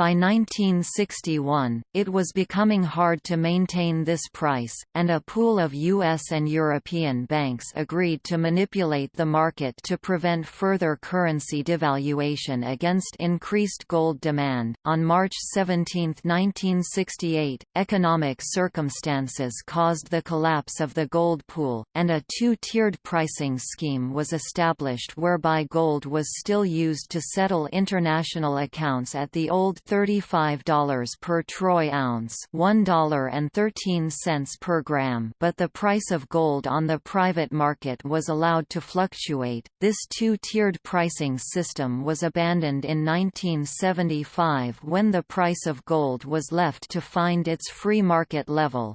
By 1961, it was becoming hard to maintain this price, and a pool of US and European banks agreed to manipulate the market to prevent further currency devaluation against increased gold demand. On March 17, 1968, economic circumstances caused the collapse of the gold pool, and a two tiered pricing scheme was established whereby gold was still used to settle international accounts at the old $35 per troy ounce $1.13 per gram but the price of gold on the private market was allowed to fluctuate. This two-tiered pricing system was abandoned in 1975 when the price of gold was left to find its free market level.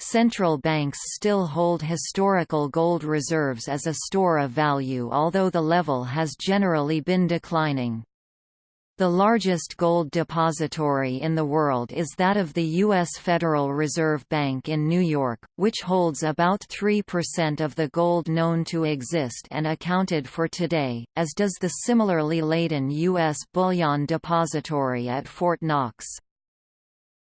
Central banks still hold historical gold reserves as a store of value although the level has generally been declining. The largest gold depository in the world is that of the U.S. Federal Reserve Bank in New York, which holds about 3% of the gold known to exist and accounted for today, as does the similarly laden U.S. Bullion Depository at Fort Knox.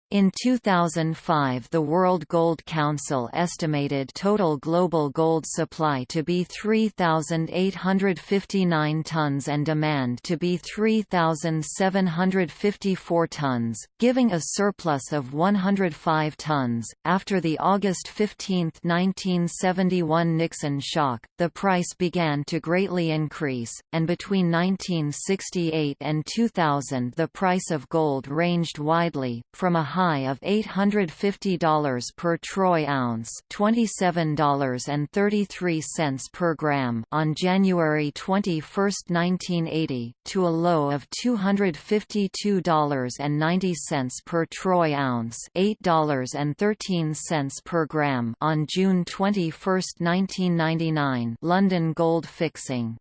In 2005 the World Gold Council estimated total global gold supply to be 3,859 tons and demand to be 3,754 tons, giving a surplus of 105 tons. After the August 15, 1971 Nixon shock, the price began to greatly increase, and between 1968 and 2000 the price of gold ranged widely, from a high of $850 per troy ounce $27.33 per gram on January 21, 1980, to a low of $252.90 per troy ounce $8.13 per gram on June 21, 1999 London gold fixing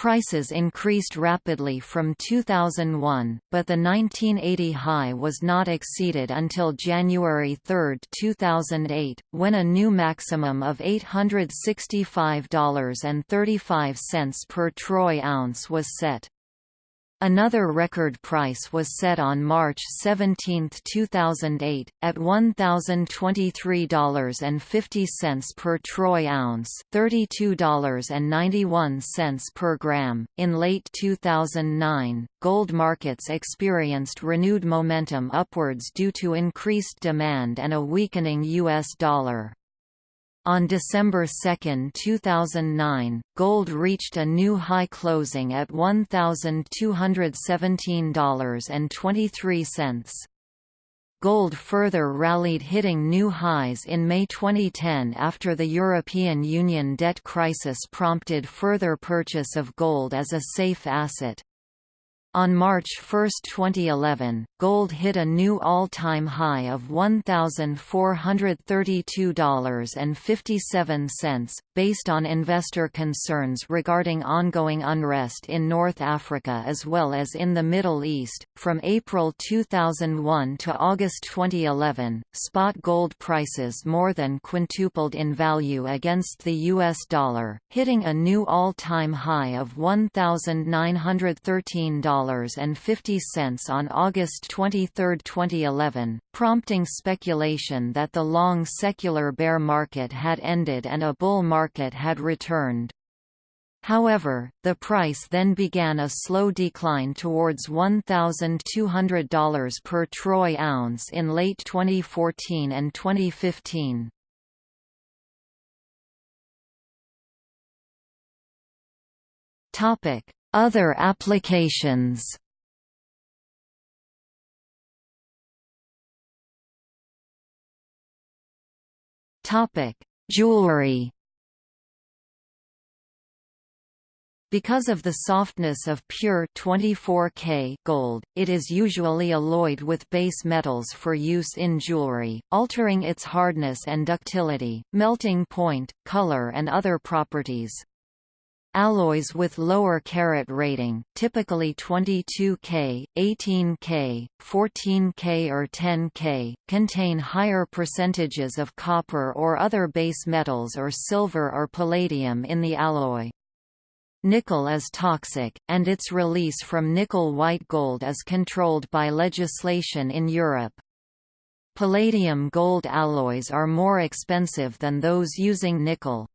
Prices increased rapidly from 2001, but the 1980 high was not exceeded until January 3, 2008, when a new maximum of $865.35 per troy ounce was set. Another record price was set on March 17, 2008, at $1,023.50 per troy ounce, $32.91 per gram. In late 2009, gold markets experienced renewed momentum upwards due to increased demand and a weakening U.S. dollar. On December 2, 2009, gold reached a new high closing at $1,217.23. Gold further rallied hitting new highs in May 2010 after the European Union debt crisis prompted further purchase of gold as a safe asset. On March 1, 2011, gold hit a new all-time high of $1,432.57, based on investor concerns regarding ongoing unrest in North Africa as well as in the Middle East. From April 2001 to August 2011, spot gold prices more than quintupled in value against the US dollar, hitting a new all-time high of $1,913 $1.50 on August 23, 2011, prompting speculation that the long secular bear market had ended and a bull market had returned. However, the price then began a slow decline towards $1,200 per troy ounce in late 2014 and 2015. Topic: other applications Jewelry. Because of the softness of pure 24K gold, it is usually alloyed with base metals for use in jewelry, altering its hardness and ductility, melting point, color and other properties. Alloys with lower carat rating, typically 22K, 18K, 14K or 10K, contain higher percentages of copper or other base metals or silver or palladium in the alloy. Nickel is toxic, and its release from nickel-white gold is controlled by legislation in Europe. Palladium-gold alloys are more expensive than those using nickel.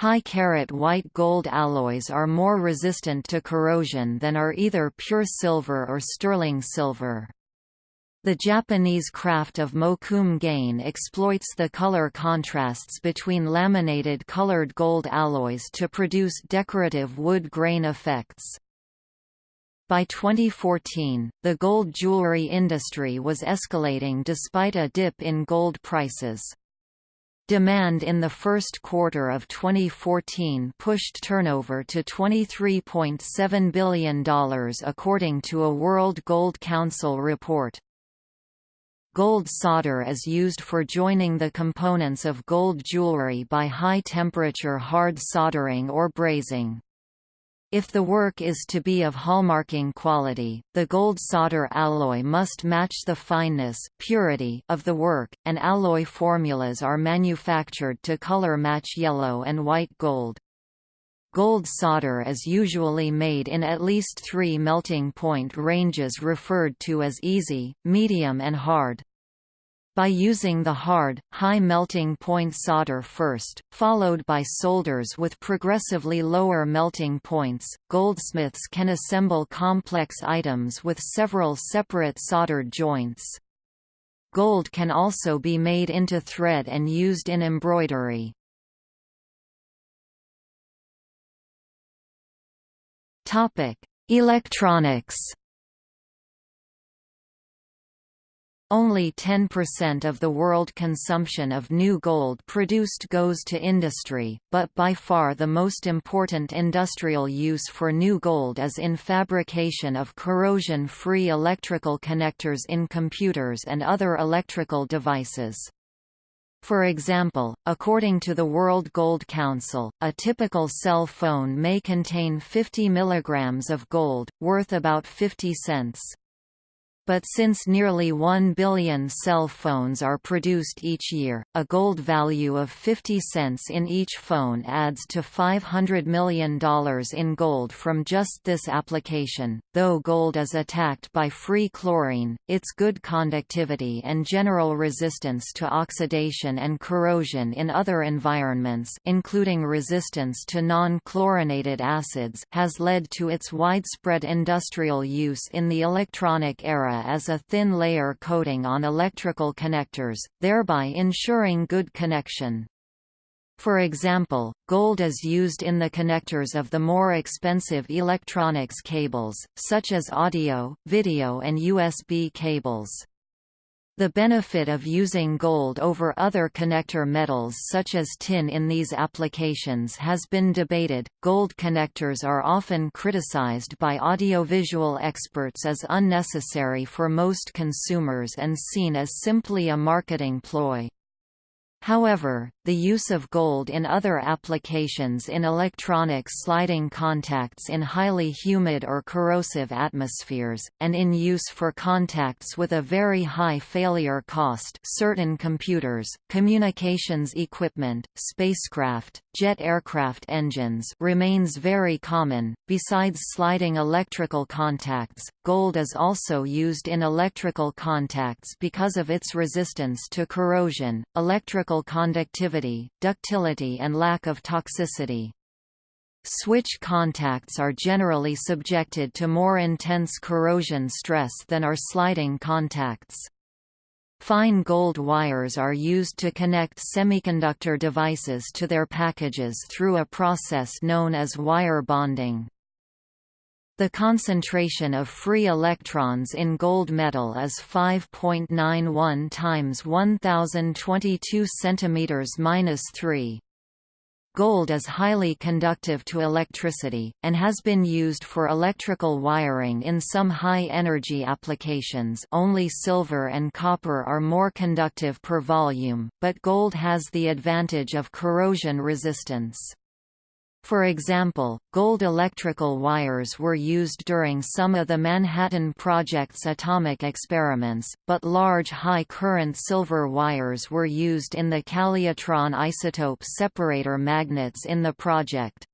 High-carat white gold alloys are more resistant to corrosion than are either pure silver or sterling silver. The Japanese craft of Mokume-gane exploits the color contrasts between laminated colored gold alloys to produce decorative wood grain effects. By 2014, the gold jewelry industry was escalating despite a dip in gold prices. Demand in the first quarter of 2014 pushed turnover to $23.7 billion according to a World Gold Council report. Gold solder is used for joining the components of gold jewelry by high-temperature hard soldering or brazing. If the work is to be of hallmarking quality, the gold solder alloy must match the fineness purity of the work, and alloy formulas are manufactured to color match yellow and white gold. Gold solder is usually made in at least three melting point ranges referred to as easy, medium and hard. By using the hard, high melting point solder first, followed by solders with progressively lower melting points, goldsmiths can assemble complex items with several separate soldered joints. Gold can also be made into thread and used in embroidery. Electronics Only 10% of the world consumption of new gold produced goes to industry, but by far the most important industrial use for new gold is in fabrication of corrosion-free electrical connectors in computers and other electrical devices. For example, according to the World Gold Council, a typical cell phone may contain 50 mg of gold, worth about 50 cents but since nearly 1 billion cell phones are produced each year, a gold value of 50 cents in each phone adds to $500 million in gold from just this application. Though gold is attacked by free chlorine, its good conductivity and general resistance to oxidation and corrosion in other environments including resistance to non-chlorinated acids has led to its widespread industrial use in the electronic era as a thin layer coating on electrical connectors, thereby ensuring good connection. For example, gold is used in the connectors of the more expensive electronics cables, such as audio, video and USB cables. The benefit of using gold over other connector metals such as tin in these applications has been debated. Gold connectors are often criticized by audiovisual experts as unnecessary for most consumers and seen as simply a marketing ploy. However, the use of gold in other applications in electronics sliding contacts in highly humid or corrosive atmospheres, and in use for contacts with a very high failure cost certain computers, communications equipment, spacecraft, jet aircraft engines remains very common. Besides sliding electrical contacts, gold is also used in electrical contacts because of its resistance to corrosion, electrical conductivity, ductility and lack of toxicity. Switch contacts are generally subjected to more intense corrosion stress than are sliding contacts. Fine gold wires are used to connect semiconductor devices to their packages through a process known as wire bonding. The concentration of free electrons in gold metal is 5.91 times 1022 cm 3. Gold is highly conductive to electricity, and has been used for electrical wiring in some high-energy applications only silver and copper are more conductive per volume, but gold has the advantage of corrosion resistance. For example, gold electrical wires were used during some of the Manhattan Project's atomic experiments, but large high-current silver wires were used in the Calutron isotope separator magnets in the project.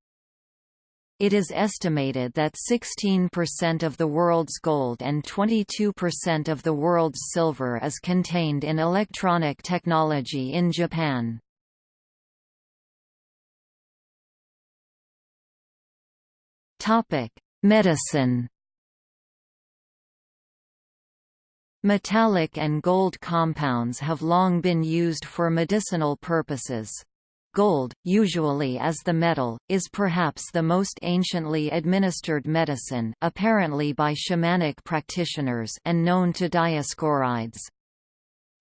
It is estimated that 16% of the world's gold and 22% of the world's silver is contained in electronic technology in Japan. Medicine. Metallic and gold compounds have long been used for medicinal purposes. Gold, usually as the metal, is perhaps the most anciently administered medicine apparently by shamanic practitioners and known to Dioscorides.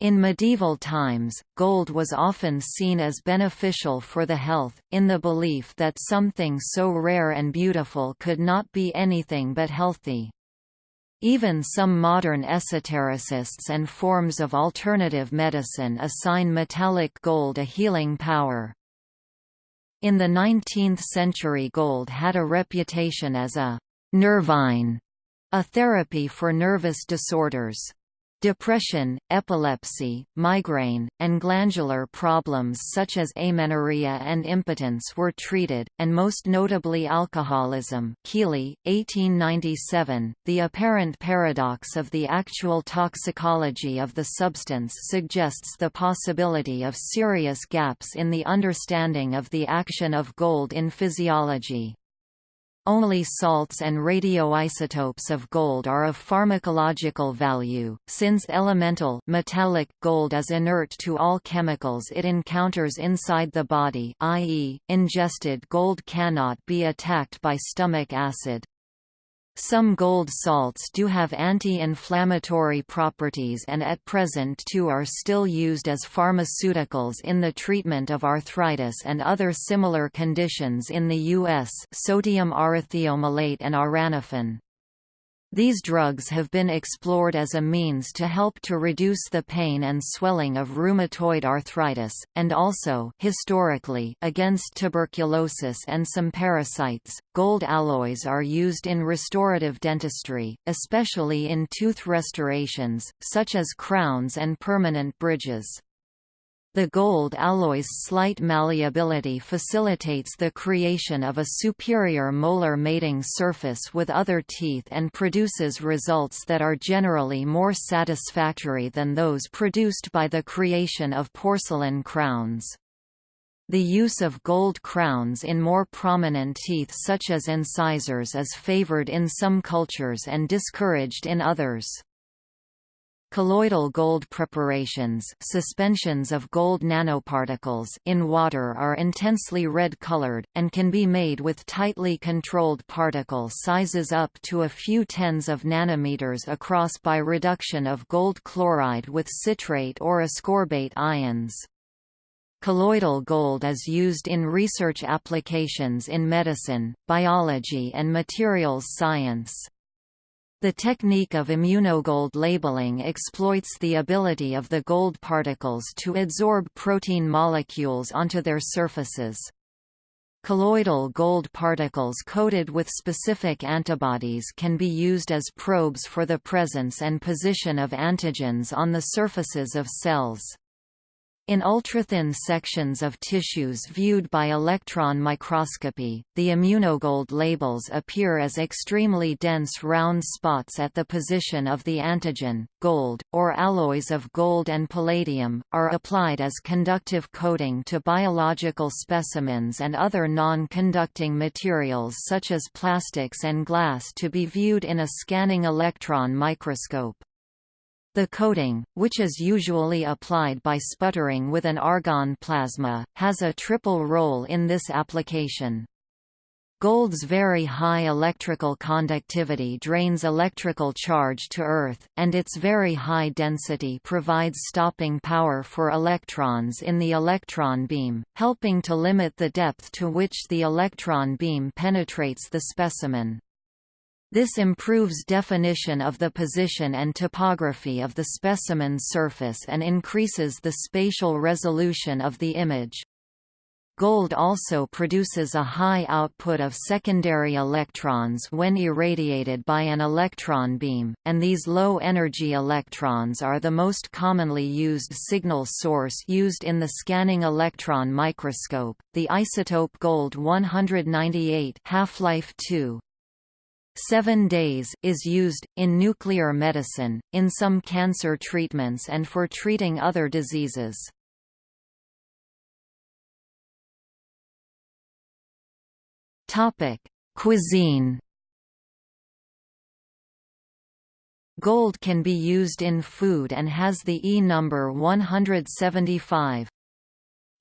In medieval times, gold was often seen as beneficial for the health, in the belief that something so rare and beautiful could not be anything but healthy. Even some modern esotericists and forms of alternative medicine assign metallic gold a healing power. In the 19th century gold had a reputation as a «nervine», a therapy for nervous disorders. Depression, epilepsy, migraine, and glandular problems such as amenorrhea and impotence were treated, and most notably alcoholism Keeley, 1897. .The apparent paradox of the actual toxicology of the substance suggests the possibility of serious gaps in the understanding of the action of gold in physiology. Only salts and radioisotopes of gold are of pharmacological value, since elemental metallic gold is inert to all chemicals it encounters inside the body i.e., ingested gold cannot be attacked by stomach acid. Some gold salts do have anti-inflammatory properties and at present two are still used as pharmaceuticals in the treatment of arthritis and other similar conditions in the U.S. sodium aurothiomalate and auranofin. These drugs have been explored as a means to help to reduce the pain and swelling of rheumatoid arthritis, and also historically against tuberculosis and some parasites. Gold alloys are used in restorative dentistry, especially in tooth restorations, such as crowns and permanent bridges. The gold alloy's slight malleability facilitates the creation of a superior molar mating surface with other teeth and produces results that are generally more satisfactory than those produced by the creation of porcelain crowns. The use of gold crowns in more prominent teeth such as incisors is favored in some cultures and discouraged in others. Colloidal gold preparations suspensions of gold nanoparticles in water are intensely red-colored, and can be made with tightly controlled particle sizes up to a few tens of nanometers across by reduction of gold chloride with citrate or ascorbate ions. Colloidal gold is used in research applications in medicine, biology and materials science. The technique of immunogold labeling exploits the ability of the gold particles to adsorb protein molecules onto their surfaces. Colloidal gold particles coated with specific antibodies can be used as probes for the presence and position of antigens on the surfaces of cells. In ultrathin sections of tissues viewed by electron microscopy, the immunogold labels appear as extremely dense round spots at the position of the antigen. Gold, or alloys of gold and palladium, are applied as conductive coating to biological specimens and other non-conducting materials such as plastics and glass to be viewed in a scanning electron microscope. The coating, which is usually applied by sputtering with an argon plasma, has a triple role in this application. Gold's very high electrical conductivity drains electrical charge to Earth, and its very high density provides stopping power for electrons in the electron beam, helping to limit the depth to which the electron beam penetrates the specimen. This improves definition of the position and topography of the specimen's surface and increases the spatial resolution of the image. Gold also produces a high output of secondary electrons when irradiated by an electron beam, and these low-energy electrons are the most commonly used signal source used in the scanning electron microscope. The isotope gold 198 half-life 2 Seven days is used, in nuclear medicine, in some cancer treatments and for treating other diseases. Cuisine Gold can be used in food and has the E number 175.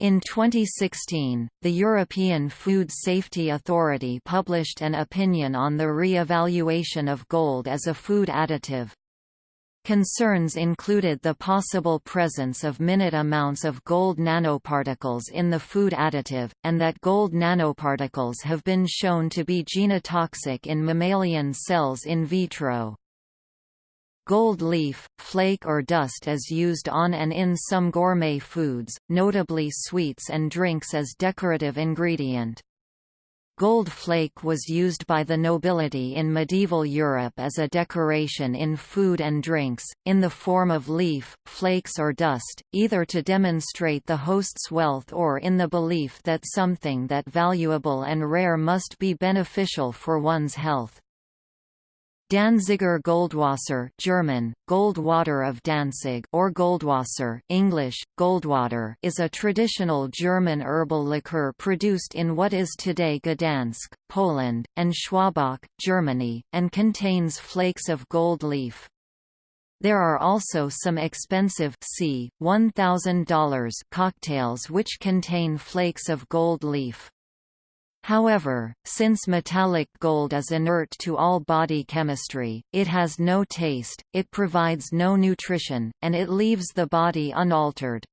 In 2016, the European Food Safety Authority published an opinion on the re-evaluation of gold as a food additive. Concerns included the possible presence of minute amounts of gold nanoparticles in the food additive, and that gold nanoparticles have been shown to be genotoxic in mammalian cells in vitro. Gold leaf, flake or dust is used on and in some gourmet foods, notably sweets and drinks as decorative ingredient. Gold flake was used by the nobility in medieval Europe as a decoration in food and drinks, in the form of leaf, flakes or dust, either to demonstrate the host's wealth or in the belief that something that valuable and rare must be beneficial for one's health. Danziger Goldwasser German, Goldwater of Danzig or Goldwasser English, Goldwater is a traditional German herbal liqueur produced in what is today Gdansk, Poland, and Schwabach, Germany, and contains flakes of gold leaf. There are also some expensive c. $1,000 cocktails which contain flakes of gold leaf. However, since metallic gold is inert to all body chemistry, it has no taste, it provides no nutrition, and it leaves the body unaltered.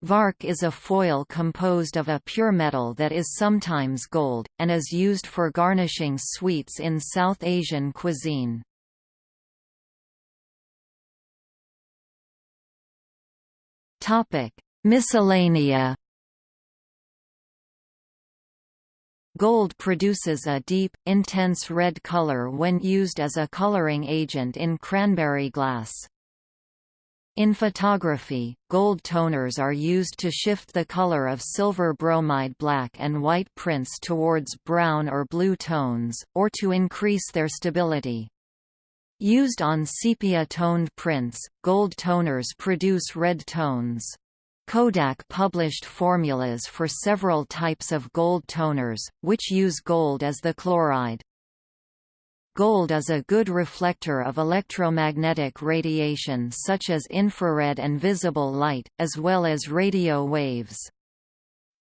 Vark is a foil composed of a pure metal that is sometimes gold, and is used for garnishing sweets in South Asian cuisine. Miscellanea Gold produces a deep, intense red color when used as a coloring agent in cranberry glass. In photography, gold toners are used to shift the color of silver bromide black and white prints towards brown or blue tones, or to increase their stability. Used on sepia-toned prints, gold toners produce red tones. Kodak published formulas for several types of gold toners, which use gold as the chloride. Gold is a good reflector of electromagnetic radiation such as infrared and visible light, as well as radio waves.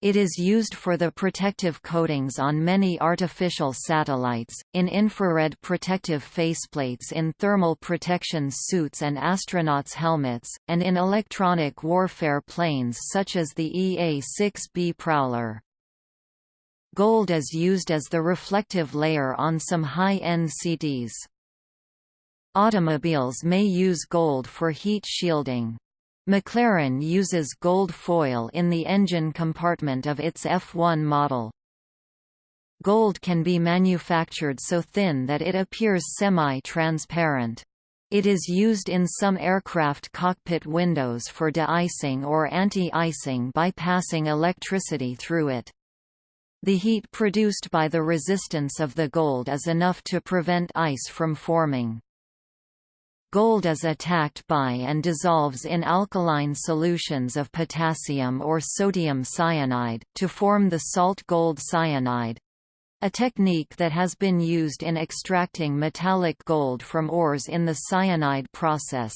It is used for the protective coatings on many artificial satellites, in infrared protective faceplates in thermal protection suits and astronauts' helmets, and in electronic warfare planes such as the EA-6B Prowler. Gold is used as the reflective layer on some high-end CDs. Automobiles may use gold for heat shielding. McLaren uses gold foil in the engine compartment of its F1 model. Gold can be manufactured so thin that it appears semi-transparent. It is used in some aircraft cockpit windows for de-icing or anti-icing by passing electricity through it. The heat produced by the resistance of the gold is enough to prevent ice from forming. Gold is attacked by and dissolves in alkaline solutions of potassium or sodium cyanide, to form the salt gold cyanide—a technique that has been used in extracting metallic gold from ores in the cyanide process.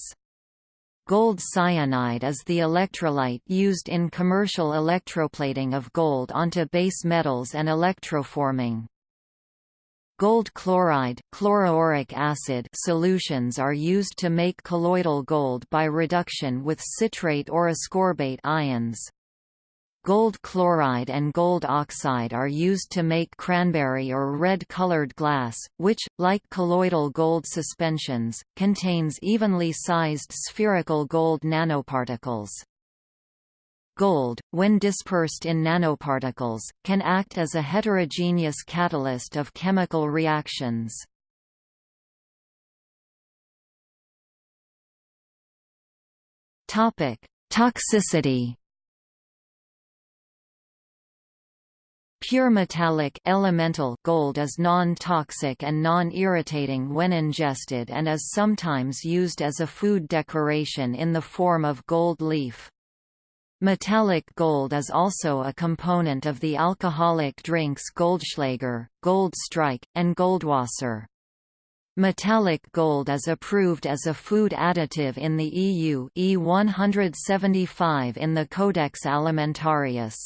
Gold cyanide is the electrolyte used in commercial electroplating of gold onto base metals and electroforming. Gold chloride chloroauric acid solutions are used to make colloidal gold by reduction with citrate or ascorbate ions. Gold chloride and gold oxide are used to make cranberry or red-colored glass, which, like colloidal gold suspensions, contains evenly sized spherical gold nanoparticles. Gold, when dispersed in nanoparticles, can act as a heterogeneous catalyst of chemical reactions. Toxicity Pure metallic elemental gold is non-toxic and non-irritating when ingested and is sometimes used as a food decoration in the form of gold leaf. Metallic gold is also a component of the alcoholic drinks Goldschlager, Gold Strike, and Goldwasser. Metallic gold is approved as a food additive in the EU E175 in the Codex Alimentarius.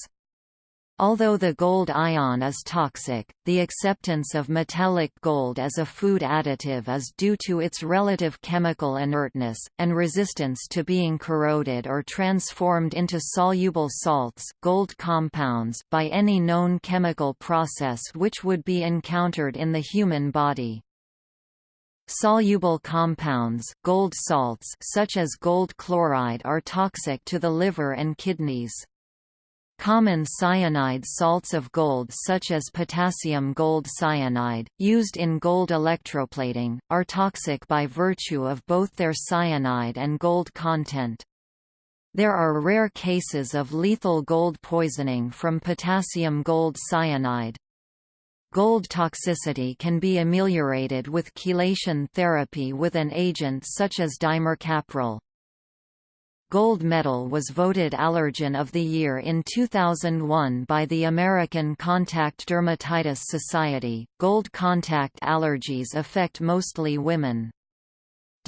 Although the gold ion is toxic, the acceptance of metallic gold as a food additive is due to its relative chemical inertness, and resistance to being corroded or transformed into soluble salts gold compounds by any known chemical process which would be encountered in the human body. Soluble compounds gold salts such as gold chloride are toxic to the liver and kidneys. Common cyanide salts of gold such as potassium gold cyanide, used in gold electroplating, are toxic by virtue of both their cyanide and gold content. There are rare cases of lethal gold poisoning from potassium gold cyanide. Gold toxicity can be ameliorated with chelation therapy with an agent such as dimercaprol. Gold metal was voted Allergen of the Year in 2001 by the American Contact Dermatitis Society. Gold contact allergies affect mostly women.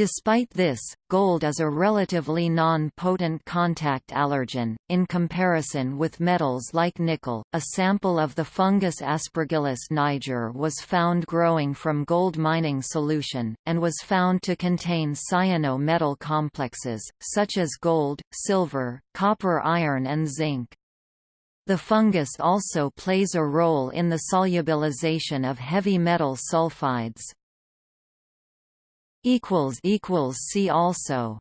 Despite this, gold is a relatively non-potent contact allergen, in comparison with metals like nickel. A sample of the fungus Aspergillus niger was found growing from gold mining solution, and was found to contain cyano-metal complexes, such as gold, silver, copper iron and zinc. The fungus also plays a role in the solubilization of heavy metal sulfides. See also